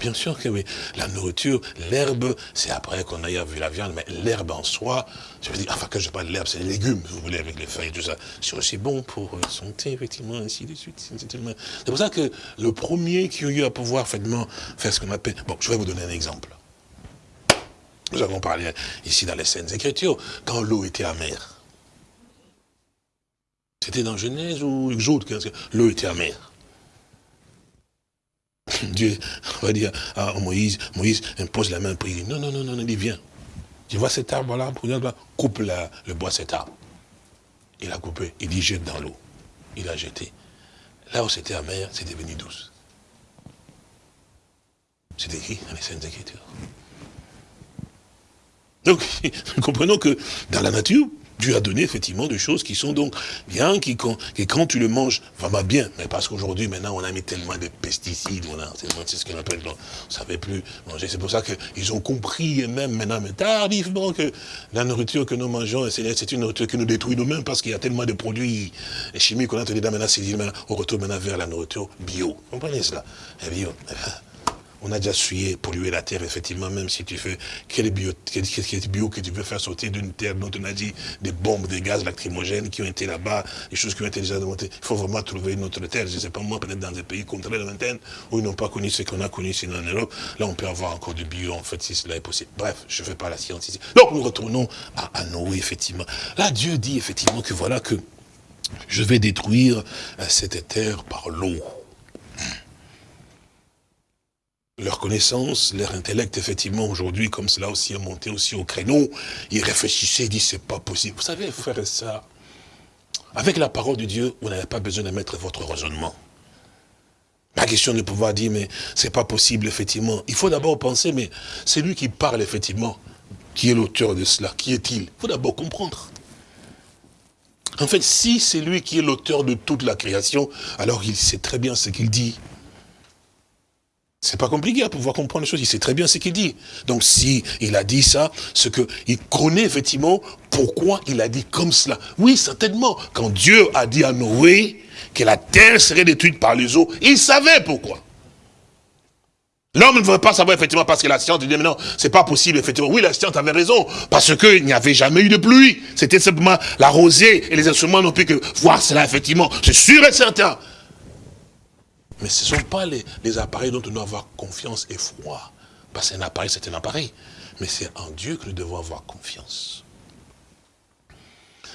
Bien sûr que oui. La nourriture, l'herbe, c'est après qu'on ait vu la viande, mais l'herbe en soi, je veux dire, enfin que je parle de l'herbe, c'est les légumes, vous voulez, avec les feuilles et tout ça. C'est aussi bon pour la santé, effectivement, ainsi de suite. C'est pour ça que le premier qui a eu à pouvoir effectivement, faire ce qu'on appelle... Bon, je vais vous donner un exemple. Nous avons parlé ici dans les scènes Écritures, quand l'eau était amère. C'était dans Genèse ou Exode, l'eau était amère. Dieu va dire à Moïse, Moïse impose la main dit, non, non, non, non, il dit, viens. Tu vois cet arbre-là, coupe le bois cet arbre. Il a coupé, il dit, jette dans l'eau. Il a jeté. Là où c'était amer, c'est devenu douce. C'est écrit dans les Saintes Écritures. Donc, comprenons que dans la nature, Dieu a donné effectivement des choses qui sont donc bien, qui quand, quand tu le manges, vraiment bien. Mais parce qu'aujourd'hui, maintenant, on a mis tellement de pesticides, voilà, c'est ce qu'on appelle, on ne savait plus manger. C'est pour ça qu'ils ont compris, même maintenant, mais tardivement, que la nourriture que nous mangeons, c'est une nourriture qui nous détruit nous-mêmes parce qu'il y a tellement de produits chimiques qu'on a dit, maintenant, c'est on retourne maintenant vers la nourriture bio. Vous comprenez cela? Bio. On a déjà suyé, pollué la terre, effectivement, même si tu fais quel bio, quel, bio que tu veux faire sortir d'une terre dont on a dit des bombes, des gaz lacrymogènes qui ont été là-bas, des choses qui ont été déjà démontées. Il faut vraiment trouver une autre terre. Je ne sais pas moi, peut-être dans des pays contraires de vingtaine, où ils n'ont pas connu ce qu'on a connu ici en Europe. Là, on peut avoir encore du bio, en fait, si cela est possible. Bref, je ne fais pas la science ici. Donc, nous retournons à, à Noé, effectivement. Là, Dieu dit, effectivement, que voilà que je vais détruire euh, cette terre par l'eau leur connaissance, leur intellect, effectivement, aujourd'hui, comme cela aussi a monté aussi au créneau, ils réfléchissaient, ils disent, c'est pas possible. Vous savez, faire ça, avec la parole de Dieu, vous n'avez pas besoin de mettre votre raisonnement. La question de pouvoir dire, mais c'est pas possible, effectivement. Il faut d'abord penser, mais c'est lui qui parle, effectivement, qui est l'auteur de cela, qui est-il Il faut d'abord comprendre. En fait, si c'est lui qui est l'auteur de toute la création, alors il sait très bien ce qu'il dit. C'est pas compliqué à pouvoir comprendre les choses. Il sait très bien ce qu'il dit. Donc si il a dit ça, ce que il connaît effectivement pourquoi il a dit comme cela. Oui, certainement. Quand Dieu a dit à Noé que la terre serait détruite par les eaux, il savait pourquoi. L'homme ne veut pas savoir effectivement parce que la science dit non, c'est pas possible effectivement. Oui, la science avait raison parce qu'il n'y avait jamais eu de pluie. C'était simplement la rosée et les instruments n'ont pu que voir cela effectivement. C'est sûr et certain. Mais ce ne sont pas les, appareils dont on doit avoir confiance et foi. Parce qu'un appareil, c'est un appareil. Mais c'est en Dieu que nous devons avoir confiance.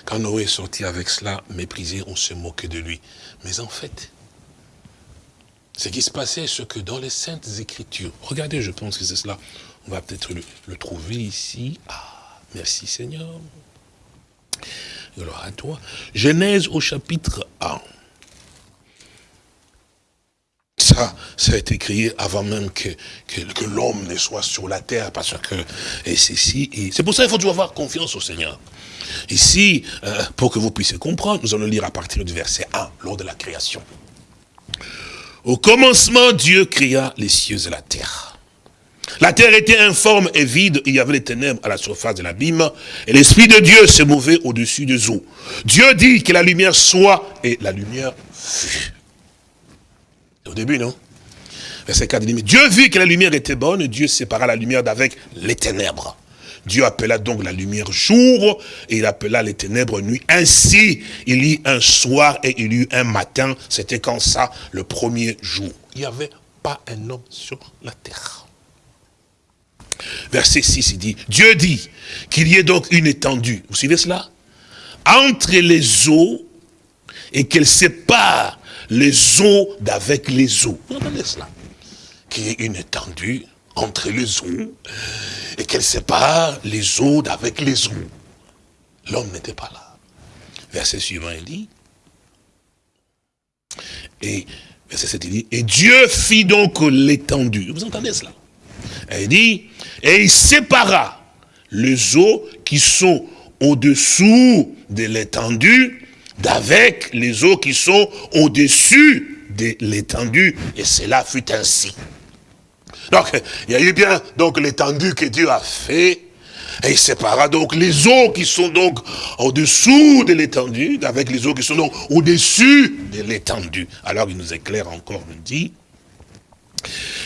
Quand Noé est sorti avec cela, méprisé, on se moquait de lui. Mais en fait, ce qui se passait, c'est que dans les Saintes Écritures, regardez, je pense que c'est cela, on va peut-être le, le, trouver ici. Ah, merci Seigneur. Alors à toi. Genèse au chapitre 1 ça, ça a été créé avant même que, que, l'homme ne soit sur la terre, parce que, et c'est c'est pour ça qu'il faut toujours avoir confiance au Seigneur. Ici, euh, pour que vous puissiez comprendre, nous allons lire à partir du verset 1, lors de la création. Au commencement, Dieu créa les cieux et la terre. La terre était informe et vide, il y avait les ténèbres à la surface de l'abîme, et l'Esprit de Dieu se mouvait au-dessus des eaux. Dieu dit que la lumière soit, et la lumière fut. Au début, non Verset 4, il dit, mais Dieu vit que la lumière était bonne, Dieu sépara la lumière d'avec les ténèbres. Dieu appela donc la lumière jour, et il appela les ténèbres nuit. Ainsi, il y eut un soir et il y eut un matin, c'était quand ça, le premier jour. Il n'y avait pas un homme sur la terre. Verset 6, il dit, Dieu dit qu'il y ait donc une étendue, vous suivez cela? Entre les eaux, et qu'elle sépare les eaux d'avec les eaux. Vous entendez cela? Qu'il y ait une étendue entre les eaux et qu'elle sépare les eaux d'avec les eaux. L'homme n'était pas là. Verset suivant, il dit, et verset 7, il dit, et Dieu fit donc l'étendue. Vous entendez cela? Il dit, et il sépara les eaux qui sont au-dessous de l'étendue, d'avec les eaux qui sont au-dessus de l'étendue. Et cela fut ainsi. Donc, il y a eu bien donc l'étendue que Dieu a fait, et il sépara donc les eaux qui sont donc au-dessous de l'étendue, avec les eaux qui sont donc au-dessus de l'étendue. Alors il nous éclaire encore, il dit,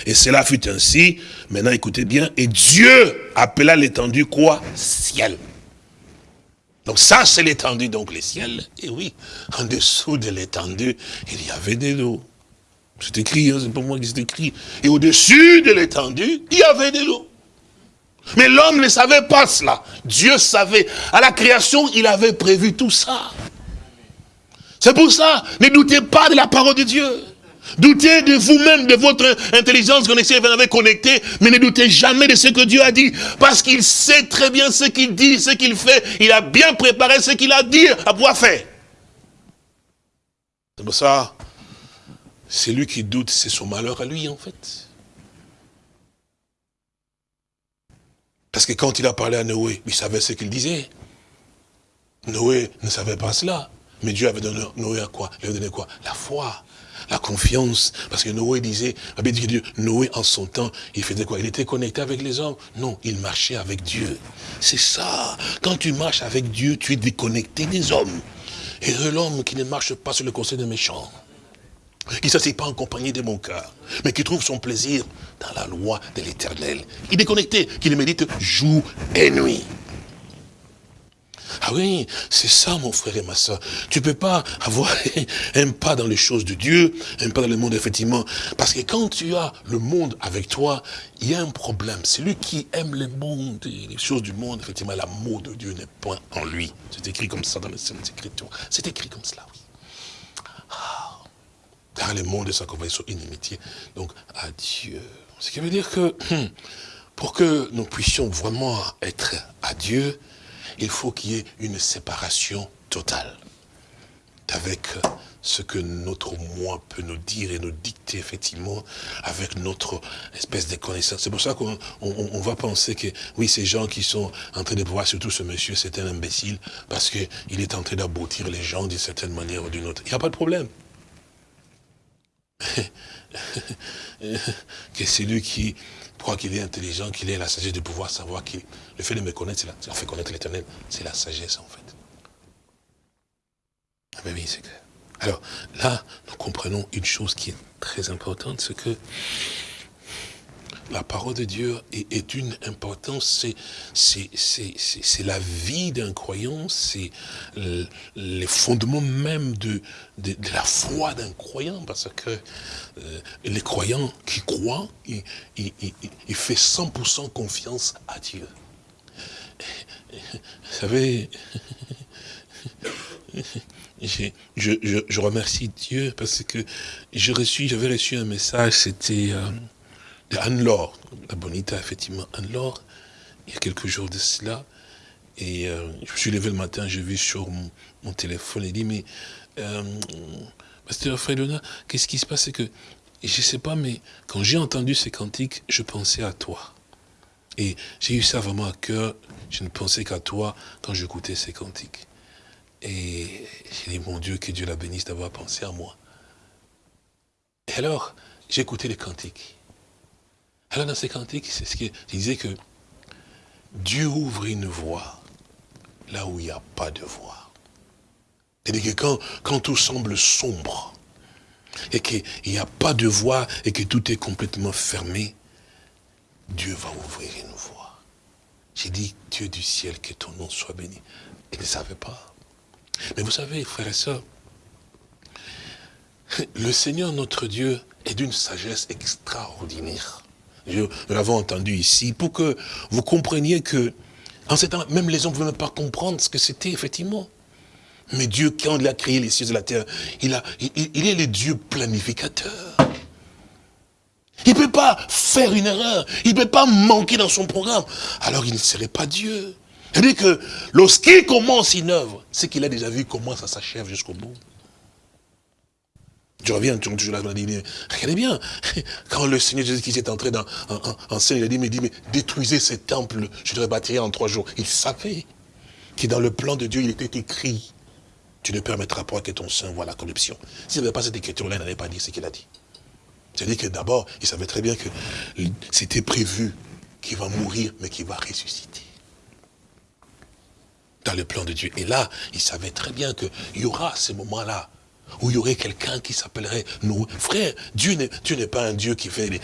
et cela fut ainsi, maintenant écoutez bien, et Dieu appela l'étendue quoi? Ciel. Donc ça c'est l'étendue, donc les ciels. Et oui, en dessous de l'étendue, il y avait des eaux. C'est écrit, hein, c'est pas moi qui c'est écrit. Et au-dessus de l'étendue, il y avait de l'eau. Mais l'homme ne savait pas cela. Dieu savait. À la création, il avait prévu tout ça. C'est pour ça, ne doutez pas de la parole de Dieu. Doutez de vous-même, de votre intelligence qu'on essaie de connecter, mais ne doutez jamais de ce que Dieu a dit, parce qu'il sait très bien ce qu'il dit, ce qu'il fait. Il a bien préparé ce qu'il a dit à pouvoir faire. C'est pour ça, c'est lui qui doute, c'est son malheur à lui en fait. Parce que quand il a parlé à Noé, il savait ce qu'il disait. Noé ne savait pas cela. Mais Dieu avait donné Noé à quoi? Il avait donné quoi? La foi, la confiance. Parce que Noé disait, Noé en son temps, il faisait quoi? Il était connecté avec les hommes? Non, il marchait avec Dieu. C'est ça. Quand tu marches avec Dieu, tu es déconnecté des hommes. Et l'homme qui ne marche pas sur le conseil des méchants qui ne s'assied pas en compagnie de mon cœur, mais qui trouve son plaisir dans la loi de l'éternel. Il est connecté, qui le médite jour et nuit. Ah oui, c'est ça mon frère et ma soeur. Tu peux pas avoir un pas dans les choses de Dieu, un pas dans le monde effectivement. Parce que quand tu as le monde avec toi, il y a un problème. Celui qui aime le monde et les choses du monde, effectivement, l'amour de Dieu n'est point en lui. C'est écrit comme ça dans les Saintes Écritures. C'est écrit comme cela, oui. Ah. Car le monde est sa conversion inimitié, donc à Dieu. Ce qui veut dire que hum, pour que nous puissions vraiment être à Dieu, il faut qu'il y ait une séparation totale avec ce que notre moi peut nous dire et nous dicter effectivement avec notre espèce de connaissance. C'est pour ça qu'on va penser que, oui, ces gens qui sont en train de voir, surtout ce monsieur, c'est un imbécile, parce qu'il est en train d'aboutir les gens d'une certaine manière ou d'une autre. Il n'y a pas de problème. que c'est lui qui croit qu'il est intelligent, qu'il ait la sagesse de pouvoir savoir que le fait de me connaître, c'est la, fait connaître l'éternel, c'est la sagesse en fait. Ah ben oui, c'est clair. Alors là, nous comprenons une chose qui est très importante, c'est que la parole de Dieu est, d'une importance, c'est la vie d'un croyant, c'est les fondements même de, de, la foi d'un croyant, parce que euh, les croyants qui croient, ils il, fait 100% confiance à Dieu. Vous savez, je, je, je, remercie Dieu parce que j'avais reçu, reçu un message, c'était... Euh, Anne-Laure, la bonita, effectivement, Anne-Laure, il y a quelques jours de cela, et euh, je me suis levé le matin, j'ai vu sur mon, téléphone, il dit, mais, euh, Pasteur Fredona, qu'est-ce qui se passe? C'est que, je ne sais pas, mais quand j'ai entendu ces cantiques, je pensais à toi. Et j'ai eu ça vraiment à cœur, je ne pensais qu'à toi quand j'écoutais ces cantiques. Et j'ai dit, mon Dieu, que Dieu la bénisse d'avoir pensé à moi. Et alors, écouté les cantiques. Alors dans ces cantiques, c'est ce qu'il disait que Dieu ouvre une voie là où il n'y a pas de voie. C'est-à-dire que quand, quand tout semble sombre, et qu'il n'y a pas de voie, et que tout est complètement fermé, Dieu va ouvrir une voie. J'ai dit, Dieu du ciel, que ton nom soit béni. Il ne savait pas. Mais vous savez, frères et sœurs, le Seigneur notre Dieu est d'une sagesse extraordinaire nous l'avons entendu ici, pour que vous compreniez que, en ce temps, même les hommes ne pouvaient même pas comprendre ce que c'était, effectivement. Mais Dieu, quand il a créé les cieux et la terre, il, a, il, est le Dieu planificateur. Il ne peut pas faire une erreur. Il ne peut pas manquer dans son programme. Alors il ne serait pas Dieu. C'est-à-dire que lorsqu'il commence une œuvre, c'est qu'il a déjà vu comment ça s'achève jusqu'au bout. Je reviens toujours là, je dit, regardez bien, quand le Seigneur Jésus qui est entré dans, en, scène, il a dit, mais, dit, mais détruisez ce temple, je le rebâtirai en trois jours. Il savait. qui dans le plan de Dieu, il était écrit, tu ne permettras pas que ton sein voit la corruption. S'il n'y avait pas cette écriture-là, il n'allait pas dire ce qu'il a dit. C'est-à-dire que d'abord, il savait très bien que c'était prévu qu'il va mourir, mais qu'il va ressusciter. Dans le plan de Dieu. Et là, il savait très bien qu'il y aura ces moments-là où il y aurait quelqu'un qui s'appellerait nous. Frère, Dieu n'est pas un Dieu qui fait les...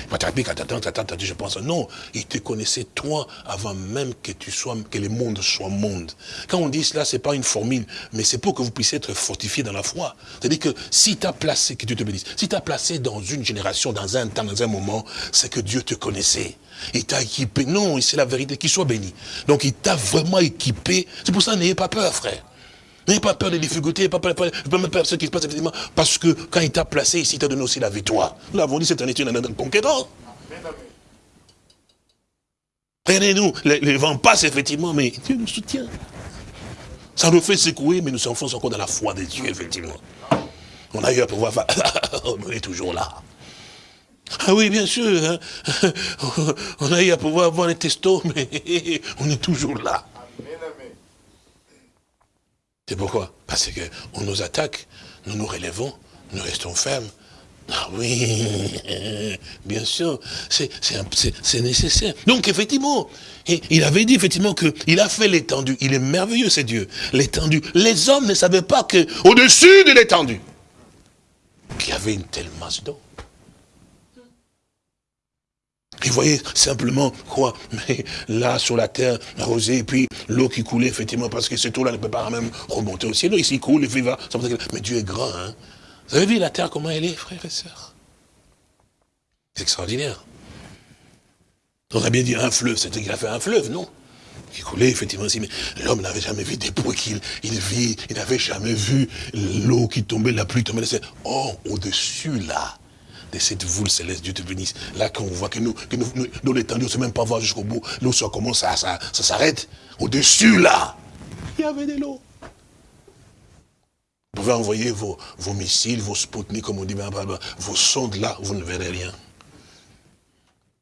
Je pense, non, il te connaissait toi avant même que tu sois, que le monde soit monde. Quand on dit cela, c'est pas une formule, mais c'est pour que vous puissiez être fortifié dans la foi. C'est-à-dire que si tu as placé, que Dieu te bénisse, si tu as placé dans une génération, dans un temps, dans un moment, c'est que Dieu te connaissait. Il t'a équipé. Non, c'est la vérité, qu'il soit béni. Donc il t'a vraiment équipé. C'est pour ça, n'ayez pas peur, frère. N'ayez pas peur des difficultés, pas peur, pas peur de ce qui se passe, effectivement, parce que quand il t'a placé ici, il t'a donné aussi la victoire. Nous l'avons dit cette année, tu es un conquérant. Regardez-nous, les, vents passent effectivement, mais Dieu nous soutient. Ça nous fait secouer, mais nous sommes encore dans la foi de Dieu, effectivement. On a eu à pouvoir faire, on est toujours là. Ah oui, bien sûr, hein. on a eu à pouvoir avoir les testos, mais on est toujours là. C'est pourquoi? Parce qu'on nous attaque, nous nous relevons, nous restons fermes. Ah oui, bien sûr, c'est nécessaire. Donc effectivement, il avait dit effectivement qu'il a fait l'étendue. Il est merveilleux, c'est Dieu. L'étendue. Les hommes ne savaient pas que au dessus de l'étendue, qu'il y avait une telle masse d'eau. Ils voyaient simplement quoi? Mais là, sur la terre, rosée, et puis l'eau qui coulait, effectivement, parce que cette eau-là ne peut pas même remonter au ciel. Ici, coule, il va. Mais Dieu est grand, hein Vous avez vu la terre, comment elle est, frères et sœurs? C'est extraordinaire. On a bien dit un fleuve, c'était qu'il a fait un fleuve, non? Qui coulait effectivement aussi, mais l'homme n'avait jamais vu des bruits qu'il il vit, il n'avait jamais vu l'eau qui tombait, la pluie tombait. Oh, au-dessus là, de cette voule céleste, Dieu te bénisse. Là, quand on voit que nous, que nous, nous, nous l'étendue, on ne sait même pas voir jusqu'au bout, l'eau ça commence, ça, ça, ça s'arrête. Au-dessus, là, il y avait de l'eau. Vous pouvez envoyer vos, vos missiles, vos Sputnik, comme on dit, vos sondes là, vous ne verrez rien.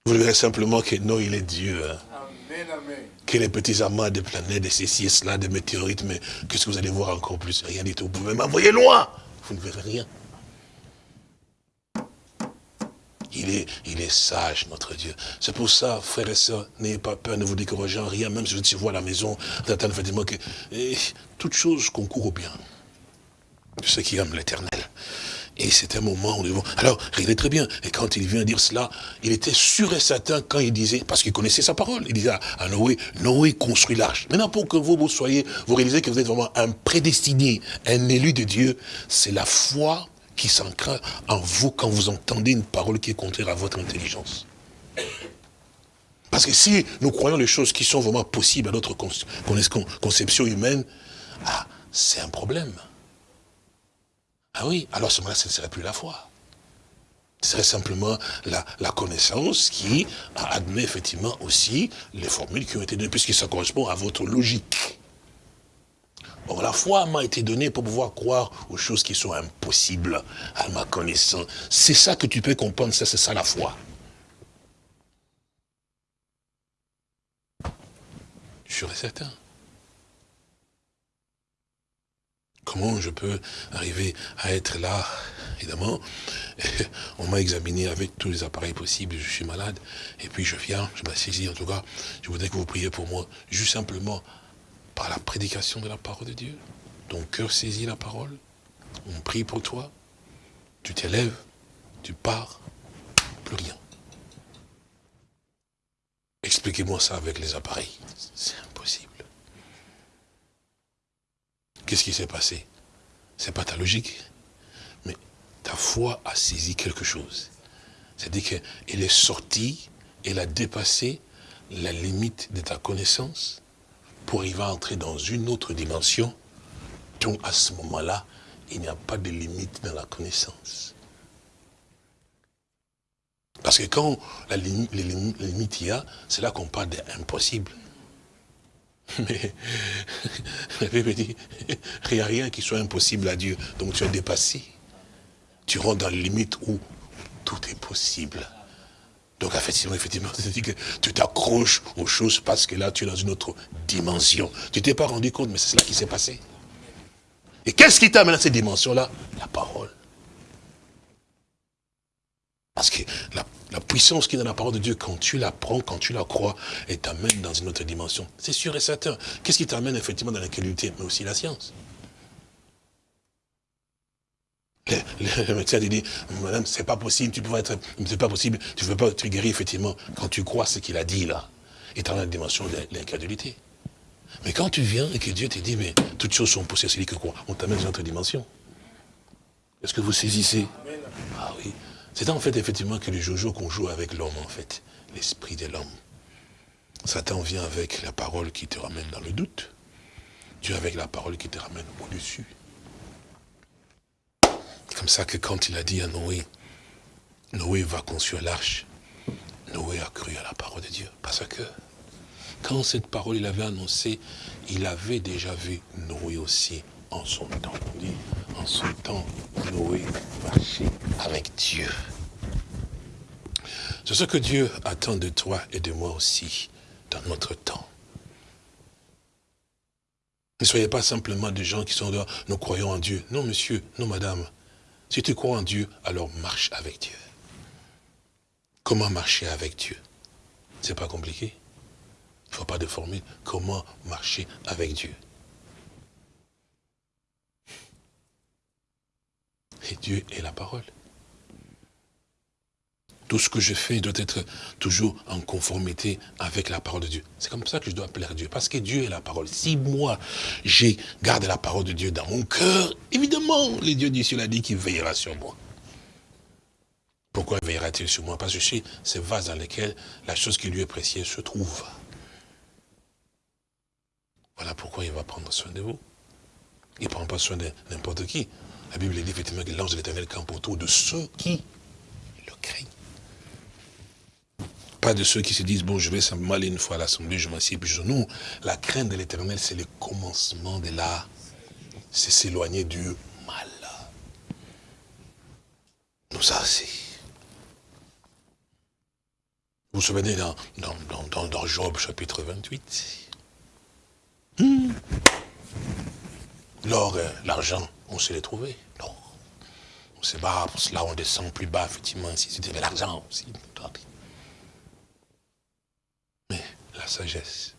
Vous verrez simplement que non, il est Dieu. Hein. Amen, amen. Que les petits amas des planètes, de ceci et cela, des météorites, mais qu'est-ce que vous allez voir encore plus? Rien du tout. Vous pouvez m'envoyer loin. Vous ne verrez rien. Il est, sage, notre Dieu. C'est pour ça, frères et sœurs, n'ayez pas peur, ne vous découragez en rien, même si vous vois à la maison, effectivement que et, toute chose concourt au bien de ceux qui aiment l'éternel. Et c'est un moment où nous Alors, regardez très bien, et quand il vient dire cela, il était sûr et certain quand il disait, parce qu'il connaissait sa parole, il disait à Noé, Noé construit l'arche. Maintenant, pour que vous, vous soyez, vous réalisez que vous êtes vraiment un prédestiné, un élu de Dieu, c'est la foi qui s'ancre en vous quand vous entendez une parole qui est contraire à votre intelligence. Parce que si nous croyons les choses qui sont vraiment possibles à notre conception humaine, ah, c'est un problème. Ah oui, alors ce moment-là, ce ne serait plus la foi. Ce serait simplement la, connaissance qui admet effectivement aussi les formules qui ont été données, puisque ça correspond à votre logique. La foi m'a été donnée pour pouvoir croire aux choses qui sont impossibles à ma connaissance. C'est ça que tu peux comprendre, c'est ça la foi. Je suis certain. Comment je peux arriver à être là? Évidemment, on m'a examiné avec tous les appareils possibles, je suis malade, et puis je viens, je m'assaisis, en tout cas, je voudrais que vous priez pour moi, juste simplement par la prédication de la parole de Dieu. Ton cœur saisit la parole. On prie pour toi. Tu t'élèves. Tu pars. Plus rien. Expliquez-moi ça avec les appareils. C'est impossible. Qu'est-ce qui s'est passé? C'est pas ta logique. Mais ta foi a saisi quelque chose. C'est-à-dire qu'elle est sortie, elle a dépassé la limite de ta connaissance pour arriver à entrer dans une autre dimension, donc à ce moment-là, il n'y a pas de limite dans la connaissance. Parce que quand la limite, les limites y a, c'est là qu'on parle d'impossible. Mais la Bible dit, il n'y a rien qui soit impossible à Dieu. Donc tu as dépassé. Tu rentres dans la limite où tout est possible. Donc effectivement, effectivement, dit que tu t'accroches aux choses parce que là, tu es dans une autre dimension. Tu t'es pas rendu compte, mais c'est cela qui s'est passé. Et qu'est-ce qui t'amène à cette dimension-là? La parole. Parce que la, puissance qui est dans la parole de Dieu, quand tu la prends, quand tu la crois, elle t'amène dans une autre dimension. C'est sûr et certain. Qu'est-ce qui t'amène effectivement dans la qualité Mais aussi la science? Le, médecin dit, madame, c'est pas possible, tu peux être, c'est pas possible, tu ne veux pas être guéri, effectivement, quand tu crois ce qu'il a dit là, et dans la dimension de l'incrédulité. Mais quand tu viens et que Dieu te dit, mais toutes choses sont possibles, c'est que quoi On t'amène dans une autre dimension. Est-ce que vous saisissez? Ah oui. C'est en fait, effectivement, que le jojo qu'on joue avec l'homme, en fait, l'esprit de l'homme. Satan vient avec la parole qui te ramène dans le doute. Dieu avec la parole qui te ramène au-dessus comme ça que quand il a dit à Noé, Noé va construire l'arche, Noé a cru à la parole de Dieu. Parce que quand cette parole il avait annoncé, il avait déjà vu Noé aussi en son temps. On dit, en son temps, Noé marchait avec Dieu. C'est ce que Dieu attend de toi et de moi aussi dans notre temps. Ne soyez pas simplement des gens qui sont là, nous croyons en Dieu. Non, monsieur, non, madame. Si tu crois en Dieu, alors marche avec Dieu? Comment marcher avec Dieu? C'est pas compliqué. Il ne faut pas de formule. Comment marcher avec Dieu? Et Dieu est la parole. Tout ce que je fais doit être toujours en conformité avec la parole de Dieu. C'est comme ça que je dois plaire Dieu. Parce que Dieu est la parole. Si moi, j'ai gardé la parole de Dieu dans mon cœur, évidemment, les dieux du ciel a dit qu'il veillera sur moi. Pourquoi veillera-t-il sur moi? Parce que je suis ce vase dans lequel la chose qui lui est précieuse se trouve. Voilà pourquoi il va prendre soin de vous. Il ne prend pas soin de n'importe qui. La Bible dit effectivement que l'ange de l'éternel campe autour de ceux qui le craignent. Pas de ceux qui se disent, bon, je vais simplement une fois à l'Assemblée, je m'assieds, puis je... Non, la crainte de l'éternel, c'est le commencement de la... C'est s'éloigner du mal. Nous, c'est... Vous vous souvenez dans, dans, dans, Job, chapitre 28 hmm. L'or, l'argent, on sait les trouver. L'or. On se bat, pour cela on descend plus bas, effectivement, si c'était l'argent aussi. Mais sagesse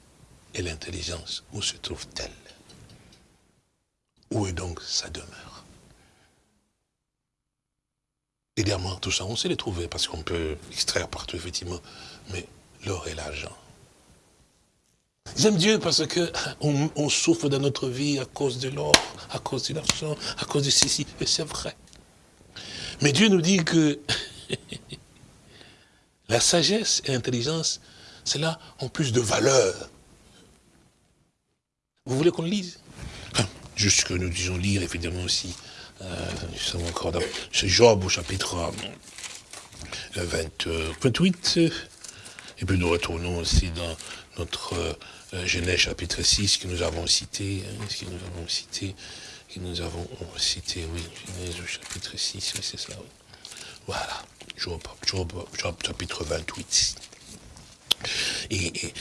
et l'intelligence, où se trouvent-elles Où est donc sa demeure? Diamants, tout ça, on sait les trouver parce qu'on peut extraire partout, effectivement. Mais l'or et l'argent. J'aime Dieu parce que on, souffre dans notre vie à cause de l'or, à cause de l'argent, à cause de ceci. Et c'est vrai. Mais Dieu nous dit que la sagesse et l'intelligence cela ont plus de valeur. Vous voulez qu'on le lise? Ah, Juste que nous disons lire, évidemment, aussi. Euh, nous encore dans c'est Job au chapitre 20, euh, 28. Euh, et puis nous retournons aussi dans notre Genèse chapitre 6 que nous avons cité, hein, que nous avons cité, que nous avons cité, oui, Genèse chapitre 6, oui, c'est ça. Voilà, Job, Job, Job chapitre 28. Et,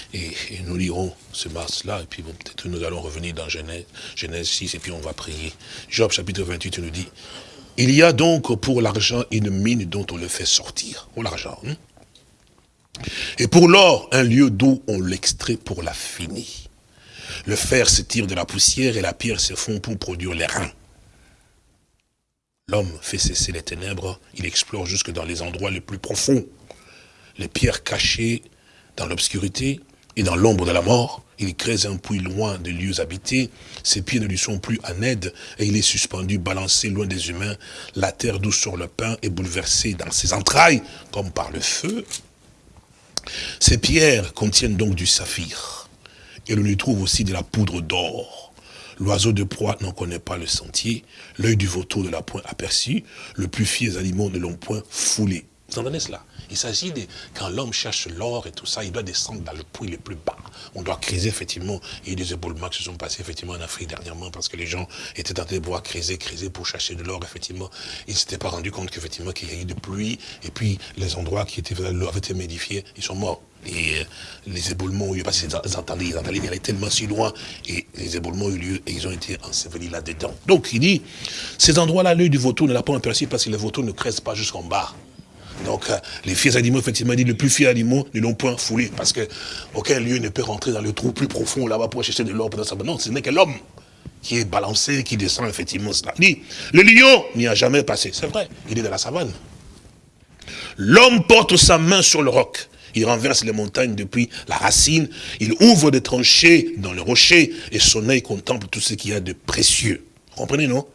nous lirons ce mars-là, et puis peut-être nous allons revenir dans Genèse, Genèse 6, et puis on va prier. Job chapitre 28 nous dit, il y a donc pour l'argent une mine dont on le fait sortir. Pour l'argent. Hein. Et pour l'or, un lieu d'où on l'extrait pour la finir. Le fer se tire de la poussière et la pierre se fond pour produire les reins. L'homme fait cesser les ténèbres, il explore jusque dans les endroits les plus profonds. Les pierres cachées dans l'obscurité et dans l'ombre de la mort. Il creuse un puits loin des lieux habités. Ses pieds ne lui sont plus en aide et il est suspendu, balancé loin des humains. La terre d'où sort le pain est bouleversée dans ses entrailles comme par le feu. Ces pierres contiennent donc du saphir et l'on y trouve aussi de la poudre d'or. L'oiseau de proie n'en connaît pas le sentier, l'œil du vautour ne l'a point aperçu, le plus fier animaux ne l'ont point foulé. Vous entendez cela? Il s'agit de, quand l'homme cherche l'or et tout ça, il doit descendre dans le puits le plus bas. On doit creuser, effectivement. Il y a eu des éboulements qui se sont passés, effectivement, en Afrique dernièrement, parce que les gens étaient en train de pouvoir creuser, creuser pour chercher de l'or, effectivement. Ils ne s'étaient pas rendu compte qu'effectivement, qu'il y a eu de pluie, et puis les endroits qui étaient, avait été médifiés, ils sont morts. Et euh, les éboulements ont eu lieu, parce qu'ils entendaient, ils entendaient, ils tellement si loin, et les éboulements ont eu lieu, et ils ont été ensevelis là-dedans. Donc, il dit, ces endroits-là, l'œil du vautour ne l'a pas aperçu, parce que les vautours ne creusent pas jusqu'en bas. Donc, euh, les fiers animaux, effectivement, dit, le plus fiers animaux ne l'ont point foulé, parce que aucun lieu ne peut rentrer dans le trou plus profond là-bas pour chercher de l'or. Non, ce n'est que l'homme qui est balancé, qui descend, effectivement, cela. dit, le lion n'y a jamais passé. C'est vrai, il est dans la savane. L'homme porte sa main sur le roc. Il renverse les montagnes depuis la racine. Il ouvre des tranchées dans le rocher et son œil contemple tout ce qu'il y a de précieux. Vous comprenez, non?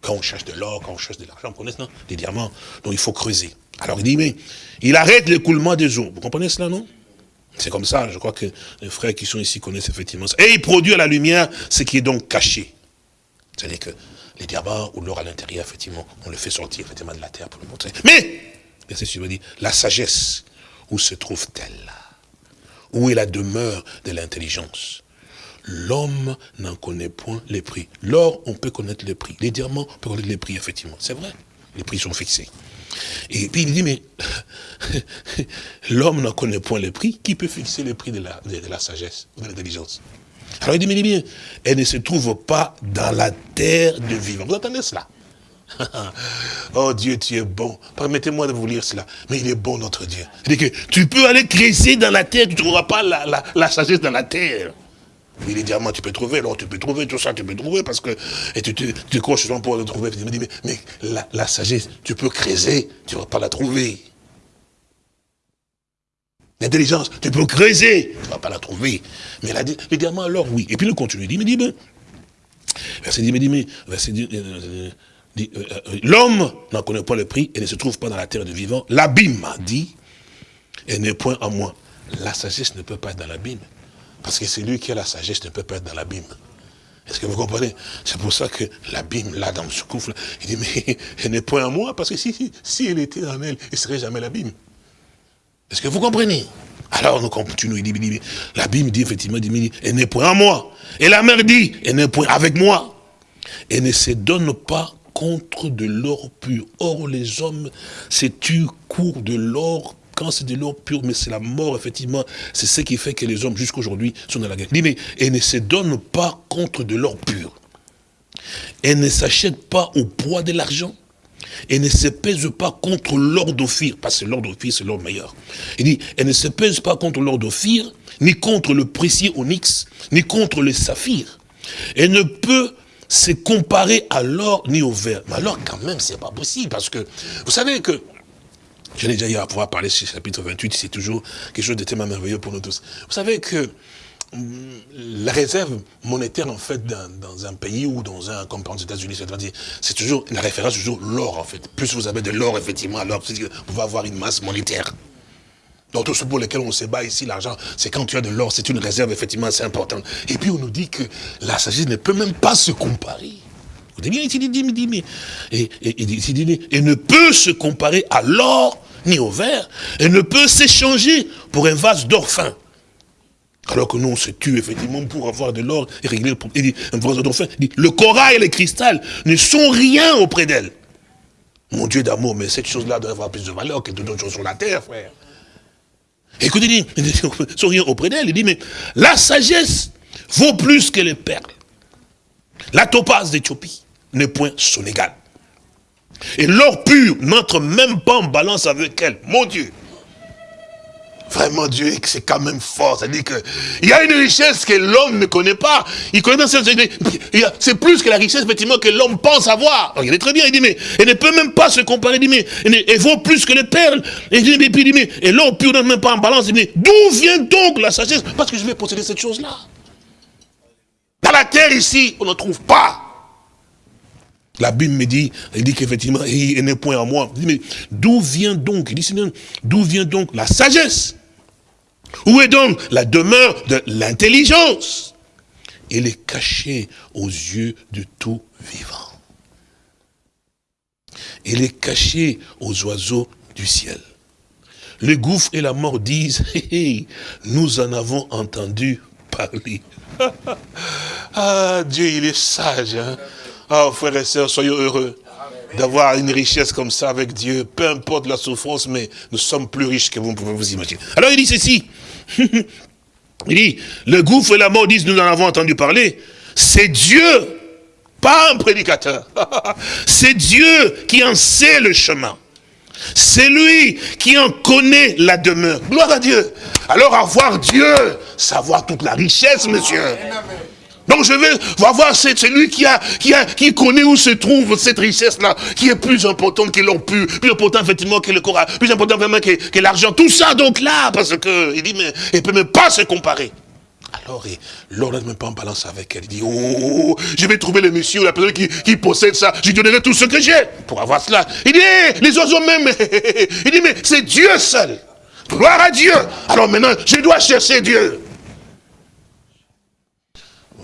Quand on cherche de l'or, quand on cherche de l'argent, vous connaissez, non Des diamants. Donc il faut creuser. Alors il dit, mais il arrête l'écoulement des eaux. Vous comprenez cela, non? C'est comme ça, je crois que les frères qui sont ici connaissent effectivement ça. Et il produit à la lumière ce qui est donc caché. C'est-à-dire que les diamants ou l'or à l'intérieur, effectivement, on le fait sortir effectivement de la terre pour le montrer. Mais, verset suivant dit, la sagesse, où se trouve-t-elle Où est la demeure de l'intelligence? L'homme n'en connaît point les prix. L'or, on peut connaître les prix. Les diamants, on peut connaître les prix, effectivement. C'est vrai. Les prix sont fixés. Et puis il dit, mais l'homme n'en connaît point les prix. Qui peut fixer les prix de la, sagesse, de l'intelligence? Alors il dit, mais bien, elle ne se trouve pas dans la terre de vivant. Vous entendez cela? Oh Dieu, tu es bon. Permettez-moi de vous lire cela. Mais il est bon, notre Dieu. Il dit tu peux aller creuser dans la terre, tu ne trouveras pas la sagesse dans la terre. Oui, les diamants, tu peux trouver, alors tu peux trouver, tout ça, tu peux trouver, parce que, et tu, tu, tu croches pour le trouver. Mais, la, sagesse, tu peux creuser, tu ne vas pas la trouver. L'intelligence, tu peux creuser, tu ne vas pas la trouver. Mais les diamants, alors oui. Et puis il continue, il dit, mais dit, verset dit, mais dit, mais, verset dit, euh, euh, euh, l'homme n'en connaît pas le prix et ne se trouve pas dans la terre de vivant. L'abîme dit, et n'est point à moi. La sagesse ne peut pas être dans l'abîme. Parce que c'est lui qui a la sagesse ne peut pas être dans l'abîme. Est-ce que vous comprenez? C'est pour ça que l'abîme, là, dans ce couple, il dit, mais elle n'est point à moi, parce que si, si, elle était en elle, il ne serait jamais l'abîme. Est-ce que vous comprenez? Alors nous continuons, il dit, l'abîme dit effectivement, elle n'est point à moi. Et la mère dit, elle n'est point avec moi. Elle ne se donne pas contre de l'or pur. Or, les hommes se tuent court de l'or c'est de l'or pur, mais c'est la mort, effectivement, c'est ce qui fait que les hommes, jusqu'aujourd'hui, sont dans la guerre. Il dit, mais elle ne se donne pas contre de l'or pur. Elle ne s'achète pas au poids de l'argent. Elle ne se pèse pas contre l'or d'Ophir, parce que l'or d'Ophir, c'est l'or meilleur. Il dit, elle ne se pèse pas contre l'or d'Ophir, ni contre le précieux onyx, ni contre le saphir. Elle ne peut se comparer à l'or ni au verre. Mais alors, quand même, c'est pas possible, parce que, vous savez que je l'ai déjà eu à pouvoir parler sur chapitre 28, c'est toujours quelque chose de tellement merveilleux pour nous tous. Vous savez que hum, la réserve monétaire, en fait, dans, un pays ou dans un, comme par exemple aux États-Unis, c'est toujours, la référence, toujours l'or, en fait. Plus vous avez de l'or, effectivement, alors vous pouvez avoir une masse monétaire. Donc, tout ce pour lequel on se bat ici, l'argent, c'est quand tu as de l'or, c'est une réserve, effectivement, assez importante. Et puis, on nous dit que la sagesse ne peut même pas se comparer. Dites bien, il dit, dit, dit, et, et, et, et ne peut se comparer à l'or ni au verre, et ne peut s'échanger pour un vase d'or fin. Alors que nous, on se tue effectivement pour avoir de l'or et régler un vase d'or fin. Le corail et le cristal ne sont rien auprès d'elle. Mon Dieu d'amour, mais cette chose-là doit avoir plus de valeur que d'autres choses sur la terre, frère. Écoutez, il dit, sont rien auprès d'elle. Il dit, mais la sagesse vaut plus que les perles. La topaze d'Éthiopie n'est point son égal. Et l'or pur n'entre même pas en balance avec elle. Mon Dieu. Vraiment, Dieu, c'est quand même fort. C'est-à-dire qu'il y a une richesse que l'homme ne connaît pas. Il connaît C'est plus que la richesse, effectivement, que l'homme pense avoir. il est très bien. Il dit, mais elle ne peut même pas se comparer. Il dit, mais elle, vaut plus que les perles. Et, il dit, mais, et l'or pur n'entre même pas en balance. Il dit, d'où vient donc la sagesse? Parce que je vais posséder cette chose-là. Dans la terre ici, on ne trouve pas. La Bible me dit, elle dit qu'effectivement, il n'est point à moi. Mais d'où vient donc, il dit, d'où vient donc la sagesse? Où est donc la demeure de l'intelligence? Elle est cachée aux yeux de tout vivant. Elle est cachée aux oiseaux du ciel. Le gouffre et la mort disent, nous en avons entendu parler. ah, Dieu, il est sage. Hein? Ah, frères et sœurs, soyez heureux d'avoir une richesse comme ça avec Dieu, peu importe la souffrance, mais nous sommes plus riches que vous pouvez vous imaginer. Alors il dit ceci, il dit, le gouffre et la mort disent, nous en avons entendu parler, c'est Dieu, pas un prédicateur, c'est Dieu qui en sait le chemin. C'est lui qui en connaît la demeure. Gloire à Dieu. Alors avoir Dieu, savoir toute la richesse, monsieur. Donc je vais voir celui qui a, qui a, qui connaît où se trouve cette richesse-là, qui est plus importante que l'on plus important effectivement que le corps, plus important vraiment que, l'argent. Tout ça donc là, parce que il dit mais il peut même pas se comparer. Alors, l'ordre ne met pas en balance avec elle. Il dit, oh, je vais trouver le monsieur ou la personne qui, possède ça. Je lui donnerai tout ce que j'ai pour avoir cela. Il dit, les oiseaux même. il dit, mais c'est Dieu seul. Gloire à Dieu. Alors maintenant, je dois chercher Dieu.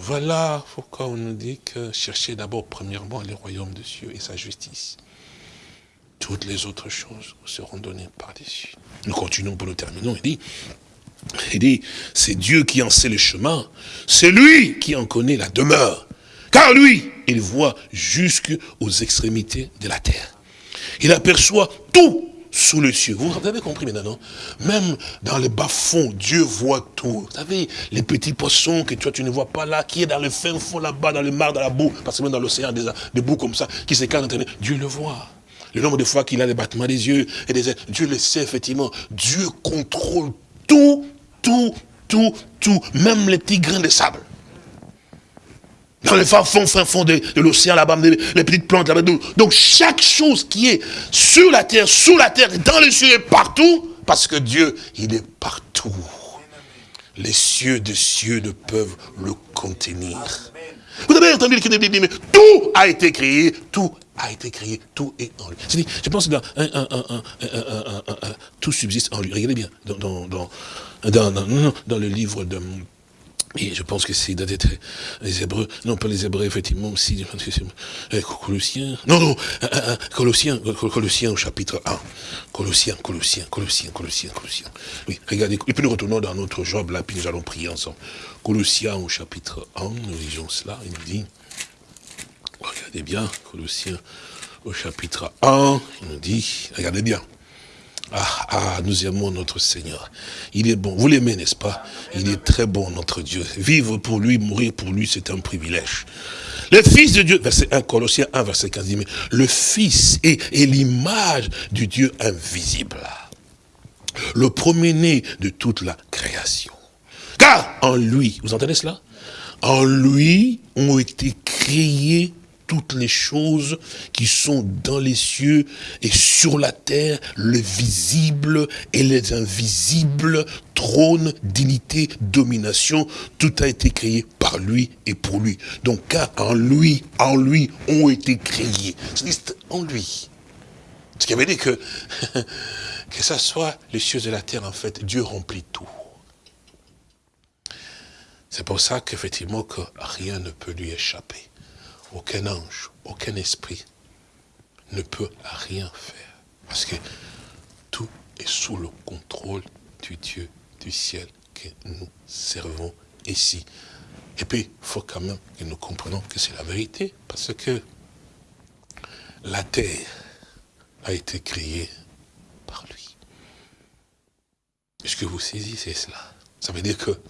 Voilà pourquoi on nous dit que chercher d'abord premièrement le royaume de Dieu et sa justice. Toutes les autres choses seront données par-dessus. Nous continuons pour nous terminer. Il dit, il dit, c'est Dieu qui en sait le chemin. C'est lui qui en connaît la demeure. Car lui, il voit jusqu'aux extrémités de la terre. Il aperçoit tout sous le cieux. Vous avez compris maintenant, Même dans le bas-fond, Dieu voit tout. Vous savez, les petits poissons que toi tu ne vois pas là, qui est dans le fin fond là-bas, dans le mar, dans la boue, parce que même dans l'océan, des, boues comme ça, qui s'écartent, Dieu le voit. Le nombre de fois qu'il a les battements des yeux, et des Dieu le sait effectivement. Dieu contrôle tout, tout, tout, tout, même les petits grains de sable. Dans le fin fond, fin fond de, l'océan là-bas, les petites plantes là-bas. Donc chaque chose qui est sur la terre, sous la terre, dans les cieux et partout, parce que Dieu, il est partout. Les cieux de cieux ne peuvent le contenir. Vous avez entendu le dit, mais tout a été créé, tout a été créé, tout est en lui. Je pense que tout subsiste en lui. Regardez bien, dans, dans, dans, dans le livre de et je pense que c'est d'être les Hébreux, non pas les Hébreux, effectivement aussi, euh, Colossiens, non, non, euh, euh, Colossiens, Colossiens au chapitre 1, Colossiens, Colossiens, Colossiens, Colossiens, Colossiens. Oui, regardez, et puis nous retournons dans notre Job, là, puis nous allons prier ensemble. Colossiens au chapitre 1, nous lisons cela, il nous dit, regardez bien, Colossiens au chapitre 1, il nous dit, regardez bien, ah, ah, nous aimons notre Seigneur. Il est bon. Vous l'aimez, n'est-ce pas? Il est très bon, notre Dieu. Vivre pour lui, mourir pour lui, c'est un privilège. Le Fils de Dieu, verset 1, Colossiens 1, verset 15, dit, mais le Fils est, est l'image du Dieu invisible. Le premier-né de toute la création. Car en lui, vous entendez cela? En lui ont été créés toutes les choses qui sont dans les cieux et sur la terre, le visible et les invisibles, trône, dignité, domination, tout a été créé par lui et pour lui. Donc, car en lui, en lui ont été créés. C'est en lui. Ce qui veut dire que, que ça soit les cieux et la terre, en fait, Dieu remplit tout. C'est pour ça qu'effectivement, que rien ne peut lui échapper aucun ange, aucun esprit ne peut rien faire. Parce que tout est sous le contrôle du Dieu du ciel que nous servons ici. Et puis, il faut quand même que nous comprenions que c'est la vérité, parce que la terre a été créée par lui. Est-ce que vous saisissez cela? Ça veut dire que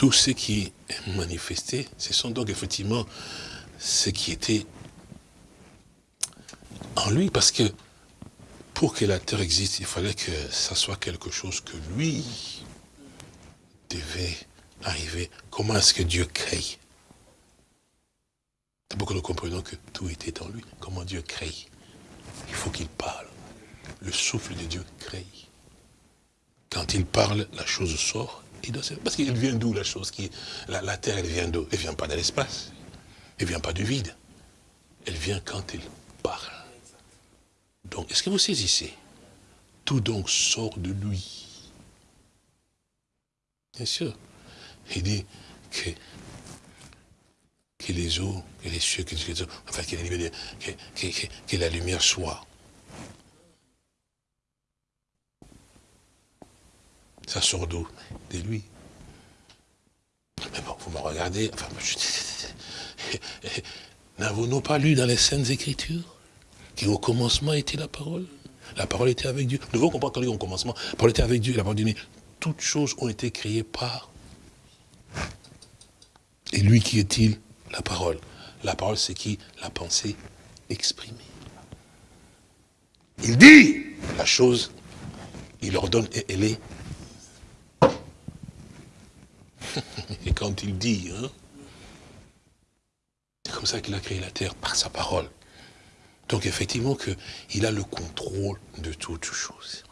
tout ce qui est manifesté, ce sont donc effectivement ce qui était en lui, parce que pour que la terre existe, il fallait que ça soit quelque chose que lui devait arriver. Comment est-ce que Dieu crée? D'abord que nous comprenons que tout était en lui. Comment Dieu crée? Il faut qu'il parle. Le souffle de Dieu crée. Quand il parle, la chose sort parce qu'il vient d'où la chose qui la, la terre, elle vient d'où? Elle ne vient pas de l'espace. Elle ne vient pas du vide. Elle vient quand elle parle. Donc, est-ce que vous saisissez? Tout donc sort de lui. Bien sûr. Il dit que que les eaux, que les cieux, que, enfin que, que, que la lumière soit. Ça sort De lui. Mais bon, vous me regardez, enfin, n'avons-nous pas lu dans les Saintes Écritures qu'au commencement était la parole? La parole était avec Dieu. Nous devons comprendre quand au commencement, la parole était avec Dieu, la parole dit, mais toutes choses ont été créées par. Et lui, qui est-il? La parole. La parole, c'est qui? La pensée exprimée. Il dit la chose, il ordonne et elle est Et quand il dit, hein, c'est comme ça qu'il a créé la terre, par sa parole. Donc effectivement qu'il a le contrôle de toutes choses.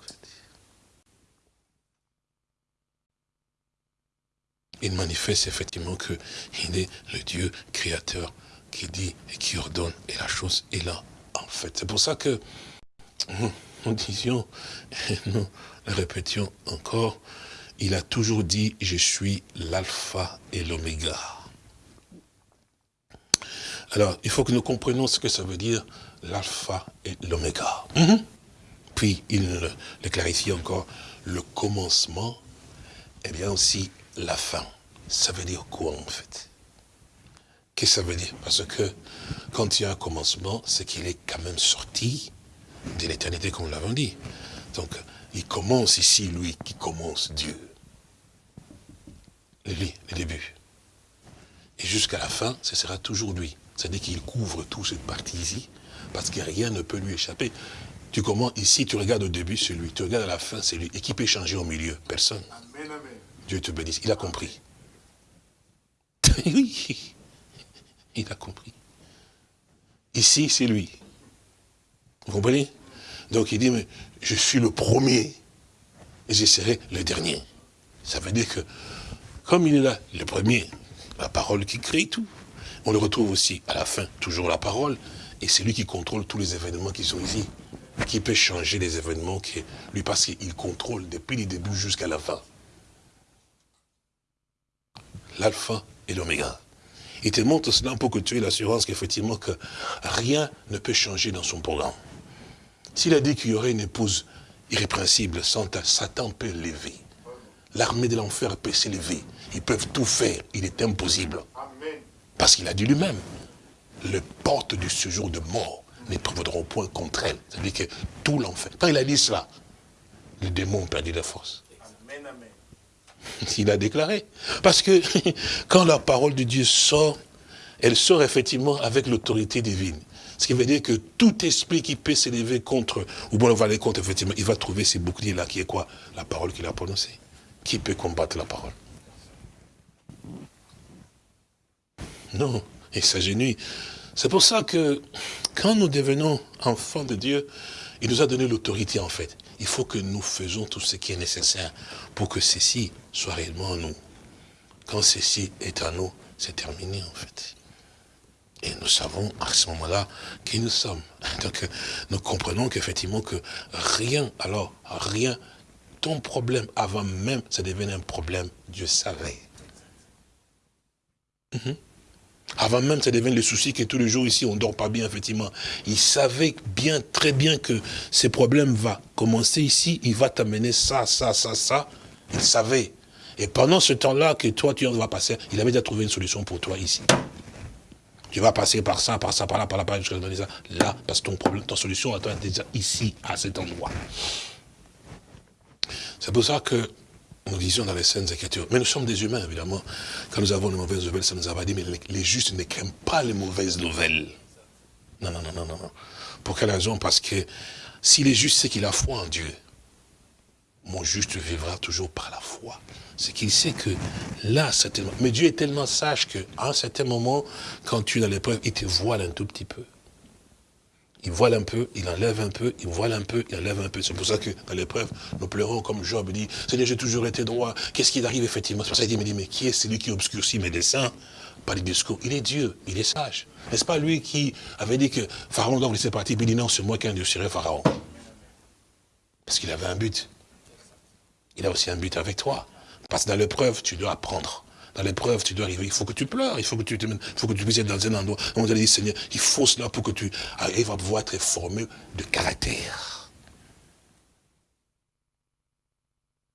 Il manifeste effectivement qu'il est le Dieu créateur qui dit et qui ordonne, et la chose est là, en fait. C'est pour ça que nous disions, et nous le répétions encore, il a toujours dit, je suis l'alpha et l'oméga. Alors, il faut que nous comprenions ce que ça veut dire, l'alpha et l'oméga. Mhm. Puis, il le clarifie encore, le commencement, et bien aussi la fin. Ça veut dire quoi, en fait? Qu'est-ce que ça veut dire? Parce que, quand il y a un commencement, c'est qu'il est quand même sorti de l'éternité, comme nous l'avons dit. Donc, il commence ici, lui, qui commence Dieu le début. Et jusqu'à la fin, ce sera toujours lui. C'est-à-dire qu'il couvre toute cette partie ici, parce que rien ne peut lui échapper. Tu commences ici, tu regardes au début, c'est lui. Tu regardes à la fin, c'est lui. Et qui peut changer au milieu? Personne. Dieu te bénisse. Il a compris. oui, il a compris. Ici, c'est lui. Vous comprenez? Donc il dit, mais je suis le premier et je serai le dernier. Ça veut dire que comme il est là, le premier, la parole qui crée tout. On le retrouve aussi à la fin, toujours la parole, et c'est lui qui contrôle tous les événements qui sont ici. Qui peut changer les événements, qui, lui parce qu'il contrôle depuis le début jusqu'à la fin. L'alpha et l'oméga. Il te montre cela pour que tu aies l'assurance qu'effectivement que rien ne peut changer dans son programme. S'il a dit qu'il y aurait une épouse irrépréhensible, Satan peut l'élever. L'armée de l'enfer peut s'élever. Ils peuvent tout faire. Il est impossible. Parce qu'il a dit lui-même, les portes du séjour de mort ne prévaudront point contre elle. C'est-à-dire que tout l'enfer. Quand il a dit cela, le démon perdit la force. Il a déclaré. Parce que quand la parole de Dieu sort, elle sort effectivement avec l'autorité divine. Ce qui veut dire que tout esprit qui peut s'élever contre, ou bon, on va aller contre, effectivement, il va trouver ces boucliers-là, qui est quoi? La parole qu'il a prononcée. Qui peut combattre la parole? Non, il s'agenouille. C'est pour ça que quand nous devenons enfants de Dieu, il nous a donné l'autorité en fait. Il faut que nous faisons tout ce qui est nécessaire pour que ceci soit réellement en nous. Quand ceci est en nous, c'est terminé en fait. Et nous savons à ce moment-là qui nous sommes. Donc nous comprenons qu'effectivement que rien, alors rien, ton problème avant même, ça devenait un problème, Dieu savait. Mhm. Avant même, ça devient le souci que tous les jours ici, on ne dort pas bien, effectivement. Il savait bien, très bien que ces problèmes vont commencer ici, il va t'amener ça, ça, ça, ça. Il savait. Et pendant ce temps-là que toi, tu vas passer, il avait déjà trouvé une solution pour toi ici. Tu vas passer par ça, par ça, par là, par là, par là, jusqu'à là. Là, parce que ton problème, ton solution à toi est déjà ici, à cet endroit. C'est pour ça que nous disions dans les scènes Écritures. Mais nous sommes des humains, évidemment. Quand nous avons de mauvaises nouvelles, ça nous a dit, mais les, justes ne craignent pas les mauvaises nouvelles. Non, non, non, non, non. Pour quelle raison? Parce que si les justes sait qu'il a foi en Dieu, mon juste vivra toujours par la foi. C'est qu'il sait que là, certainement, mais Dieu est tellement sage qu'à un certain moment, quand tu es dans l'épreuve, il te voile un tout petit peu il voile un peu, il enlève un peu, il voile un peu, il enlève un peu. C'est pour ça que dans l'épreuve, nous pleurons comme Job dit, Seigneur, j'ai toujours été droit. Qu'est-ce qui arrive effectivement C'est pour ça qu'il dit, mais qui est celui qui obscurcit mes dessins Par les discours. Il est Dieu, il est sage. N'est-ce pas lui qui avait dit que Pharaon doit vous laisser partir, il dit non, c'est moi qui endurcirai Pharaon. Parce qu'il avait un but. Il a aussi un but avec toi. Parce que dans l'épreuve, tu dois apprendre dans l'épreuve, tu dois arriver, il faut que tu pleures, il faut que tu il faut que tu puisses être dans un endroit on te dit, Seigneur, il faut cela pour que tu arrives à pouvoir être formé de caractère.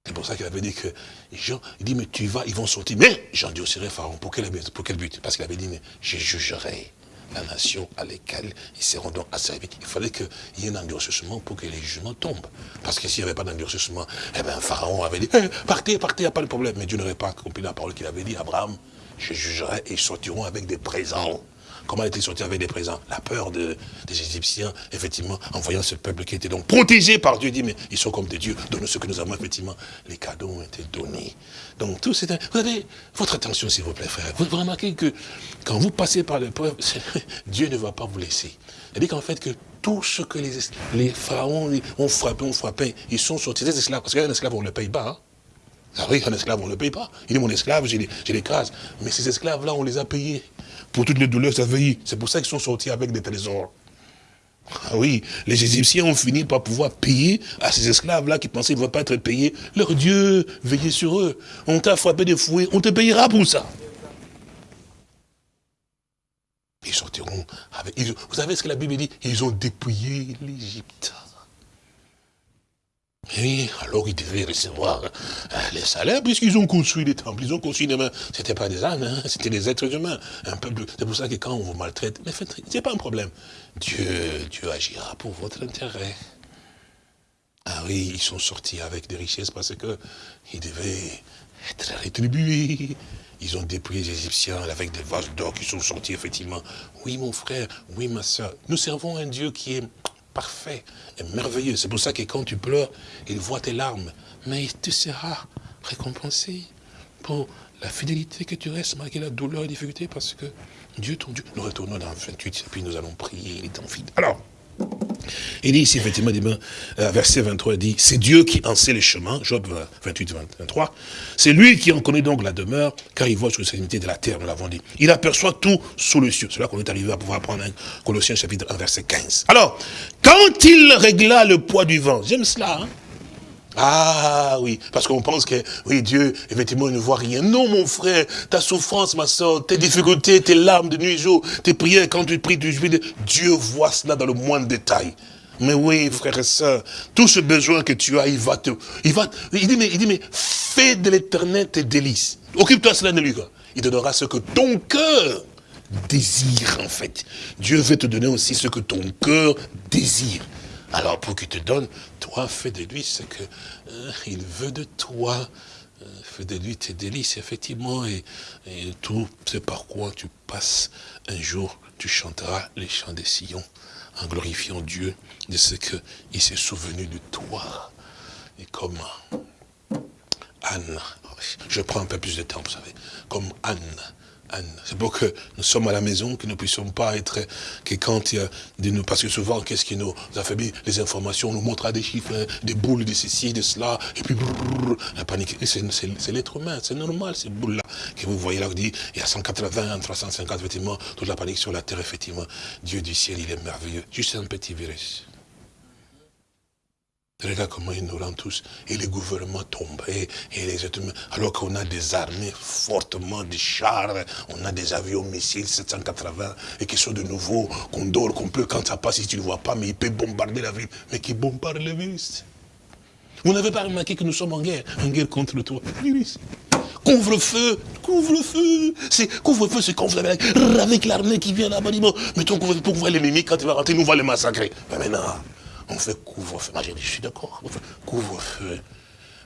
C'est pour ça qu'il avait dit que Jean, il dit, mais tu vas, ils vont sortir. Mais au Pharaon, pour quel, pour quel but? Parce qu'il avait dit, mais je jugerai la nation à laquelle ils seront donc asservis. Il fallait qu'il y ait un endurcissement pour que les jugements tombent. Parce que s'il n'y avait pas d'endurcissement, eh bien, Pharaon avait dit, eh, partez, partez, il n'y a pas de problème. Mais Dieu n'aurait pas accompli la parole qu'il avait dit, Abraham, je jugerai et ils sortiront avec des présents. Comment est-il sorti avec des présents? La peur des Égyptiens, effectivement, en voyant ce peuple qui était donc protégé par Dieu, dit, mais ils sont comme des dieux, donne ce que nous avons, effectivement. Les cadeaux ont été donnés. Donc tout c'est... Vous avez votre attention, s'il vous plaît, frère. Vous remarquez que quand vous passez par l'épreuve, Dieu ne va pas vous laisser. Dit qu'en fait que tout ce que les, les pharaons ont frappé, ont frappé, ils sont sortis des esclaves. Parce qu'un esclave, on ne le paye pas. Hein. Ah oui, un esclave, on ne le paye pas. Il est mon esclave, j'ai l'écrase. Mais ces esclaves-là, on les a payés pour toutes les douleurs ça veille. C'est pour ça qu'ils sont sortis avec des trésors. Ah oui, les Égyptiens ont fini par pouvoir payer à ces esclaves-là qui pensaient qu'ils ne vont pas être payés. Leur Dieu veillait sur eux. On t'a frappé de fouet, on te payera pour ça. Ils sortiront avec... vous savez ce que la Bible dit? Ils ont dépouillé l'Égypte. Oui, alors ils devaient recevoir euh, les salaires, puisqu'ils ont construit des temples, ils ont construit des mains. C'était pas des ânes, hein, c'était des êtres humains. Un peuple. C'est pour ça que quand on vous maltraite, mais c'est pas un problème. Dieu, Dieu agira pour votre intérêt. Ah oui, ils sont sortis avec des richesses parce que ils devaient être rétribués. Ils ont dépouillé les Égyptiens avec des vases d'or qui sont sortis, effectivement. Oui, mon frère, oui, ma soeur. Nous servons un Dieu qui est parfait et merveilleux. C'est pour ça que quand tu pleures, il voit tes larmes. Mais tu seras récompensé pour la fidélité que tu restes malgré la douleur et la difficulté parce que Dieu, ton Dieu. Nous retournons dans 28 et puis nous allons prier les temps fidèles. Alors, il dit ici, effectivement, euh, verset 23, il dit, c'est Dieu qui en sait les chemins, Job 28, 23, c'est lui qui en connaît donc la demeure, car il voit sur l'extrémité de la terre, nous l'avons dit. Il aperçoit tout sous le cieux. C'est là qu'on est arrivé à pouvoir prendre un Colossiens chapitre 1, verset 15. Alors, quand il régla le poids du vent, j'aime cela, hein ah oui, parce qu'on pense que, oui, Dieu, effectivement, il ne voit rien. Non, mon frère, ta souffrance, ma soeur, tes difficultés, tes larmes de nuit et jour, tes prières, quand tu pries, tu pries, Dieu voit cela dans le moindre détail. Mais oui, frère et soeur, tout ce besoin que tu as, il va te... Il, va, il, dit, mais, il dit, mais fais de l'éternel tes délices. Occupe-toi cela de lui. Quoi. Il donnera ce que ton cœur désire, en fait. Dieu veut te donner aussi ce que ton cœur désire. Alors pour qu'il te donne, toi, fais de lui ce qu'il euh, veut de toi. Euh, fais de lui tes délices, effectivement, et, tout c'est par quoi tu passes un jour, tu chanteras les chants des sillons, en glorifiant Dieu de ce qu'il s'est souvenu de toi. Et comme Anne, je prends un peu plus de temps, vous savez, comme Anne, c'est pour que nous sommes à la maison, que nous ne puissions pas être, que quand il y a de parce que souvent, qu'est-ce qui nous affaiblit? Les informations, on nous montrera des chiffres, hein, des boules de ceci, de cela, et puis la panique. C'est l'être humain, c'est normal, ces boules-là, que vous voyez là, vous dites, il y a 180, 350, effectivement, toute la panique sur la terre, effectivement. Dieu du ciel, il est merveilleux. Juste un petit virus. Regarde comment ils nous rendent tous. Et les gouvernements tombent. Et, les alors qu'on a des armées fortement, des chars, on a des avions missiles 780, et qui sont de nouveau, qu'on dort, qu'on peut, quand ça passe, si tu ne le vois pas, mais il peut bombarder la ville. Mais qui bombarde le virus. Vous n'avez pas remarqué que nous sommes en guerre, en guerre contre toi. Virus. Couvre-feu, couvre-feu. C'est couvre-feu, c'est quand vous avez avec l'armée qui vient là-bas, mettons couvre-feu pour voir l'ennemi, quand il va rentrer, nous va le massacrer. Mais maintenant, on fait couvre-feu. Moi, je suis d'accord, couvre-feu.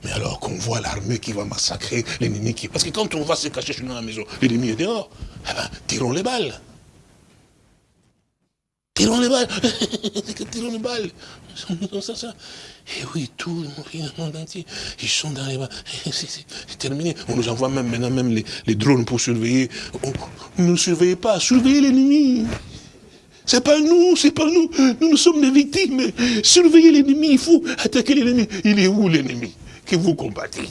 Mais alors qu'on voit l'armée qui va massacrer l'ennemi qui... Parce que quand on va se cacher chez nous dans la maison, l'ennemi est dehors, eh ben, tirons les balles. Tirons les balles. tirons les balles. Et oui, tout le monde entier, ils sont dans les balles. C'est terminé. On nous envoie même maintenant même les, drones pour surveiller. ne nous surveillez pas, surveillez l'ennemi. C'est pas nous, c'est pas nous. Nous, nous sommes des victimes. Surveillez l'ennemi, il faut attaquer l'ennemi. Il est où l'ennemi? Que vous combattez?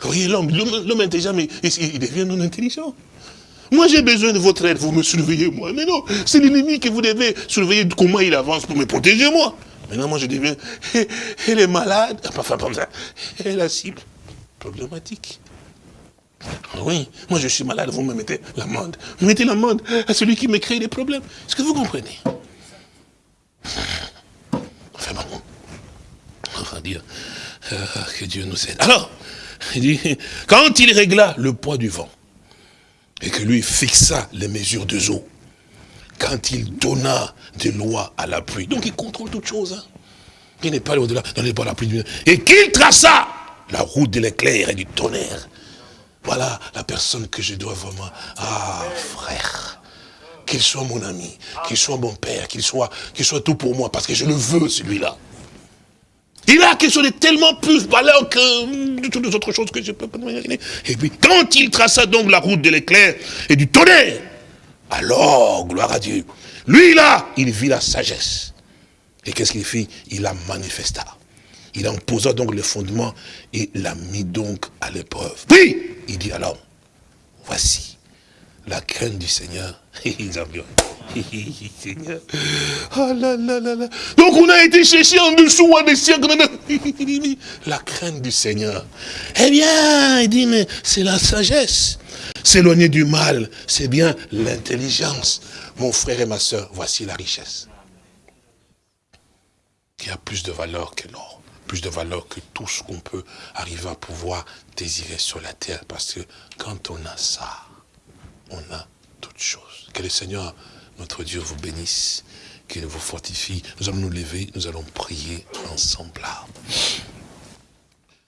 Voyez l'homme, l'homme intelligent, mais il devient non intelligent. Moi, j'ai besoin de votre aide, vous me surveillez, moi. Mais non, c'est l'ennemi que vous devez surveiller comment il avance pour me protéger, moi. Maintenant, moi, je deviens, elle est malade, enfin, comme ça, elle est la cible. Problématique. Oui, moi je suis malade, vous me mettez l'amende. Vous mettez l'amende à celui qui me crée des problèmes. Est-ce que vous comprenez? Enfin bon, on va dire euh, que Dieu nous aide. Alors, il dit, quand il régla le poids du vent, et que lui fixa les mesures de eau, quand il donna des lois à la pluie, donc il contrôle toutes choses, hein. il n'est pas au-delà, les la pluie, et qu'il traça la route de l'éclair et du tonnerre, voilà la personne que je dois vraiment, ah frère, qu'il soit mon ami, qu'il soit mon père, qu'il soit, qu'il soit tout pour moi, parce que je le veux celui-là. Il a quelque chose de tellement plus valeur que de toutes les autres choses que je peux pas imaginer. Et puis, quand il traça donc la route de l'éclair et du tonnerre, alors, gloire à Dieu, lui là, il vit la sagesse. Et qu'est-ce qu'il fit? Il la manifesta. Il en posa donc le fondement et l'a mis donc à l'épreuve. Puis, il dit alors, voici la crainte du Seigneur. Oh Donc on a été chercher en dessous, en dessous. La crainte du Seigneur. Eh bien, il dit, mais c'est la sagesse. S'éloigner du mal, c'est bien l'intelligence. Mon frère et ma soeur, voici la richesse. Qui a plus de valeur que l'or. Plus de valeur que tout ce qu'on peut arriver à pouvoir désirer sur la terre. Parce que quand on a ça, on a toutes choses. Que le Seigneur notre Dieu vous bénisse, qu'il vous fortifie. Nous allons nous lever, nous allons prier ensemble.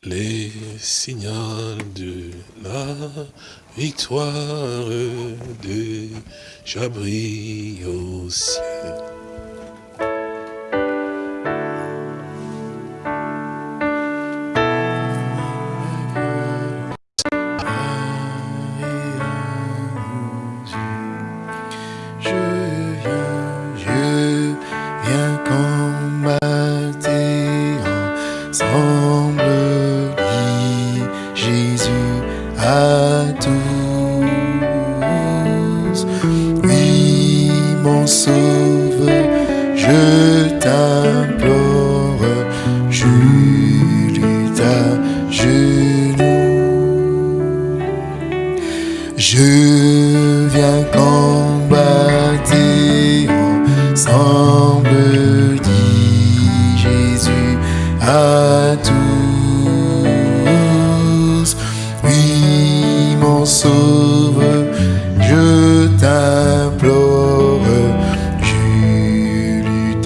Les signaux de la victoire de Jabri au ciel.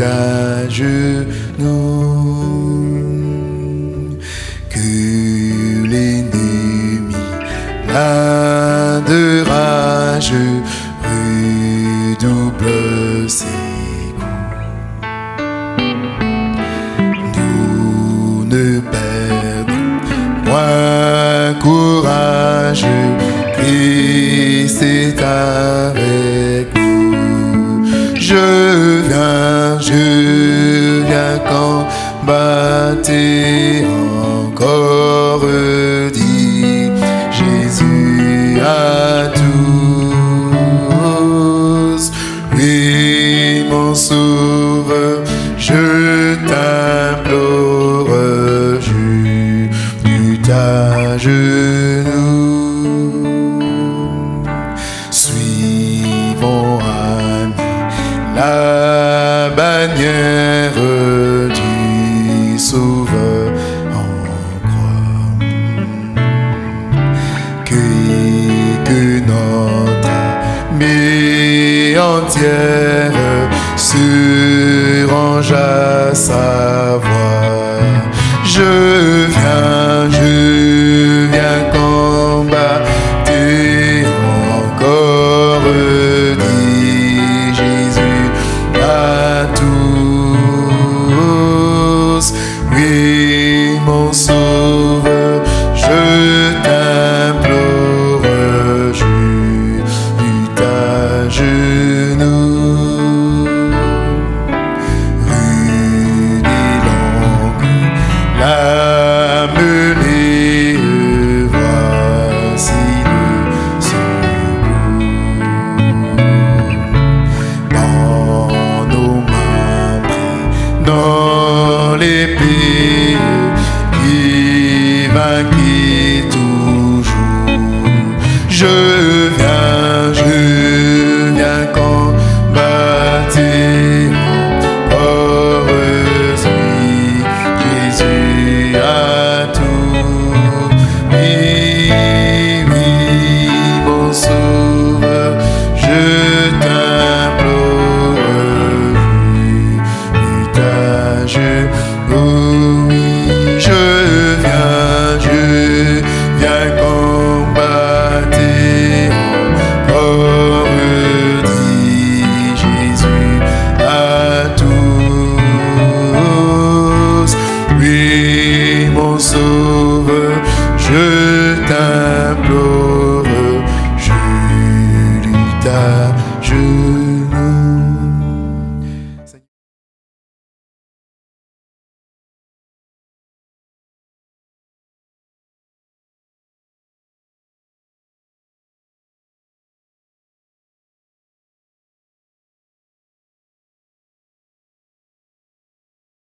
t'agenouille. été qui toujours.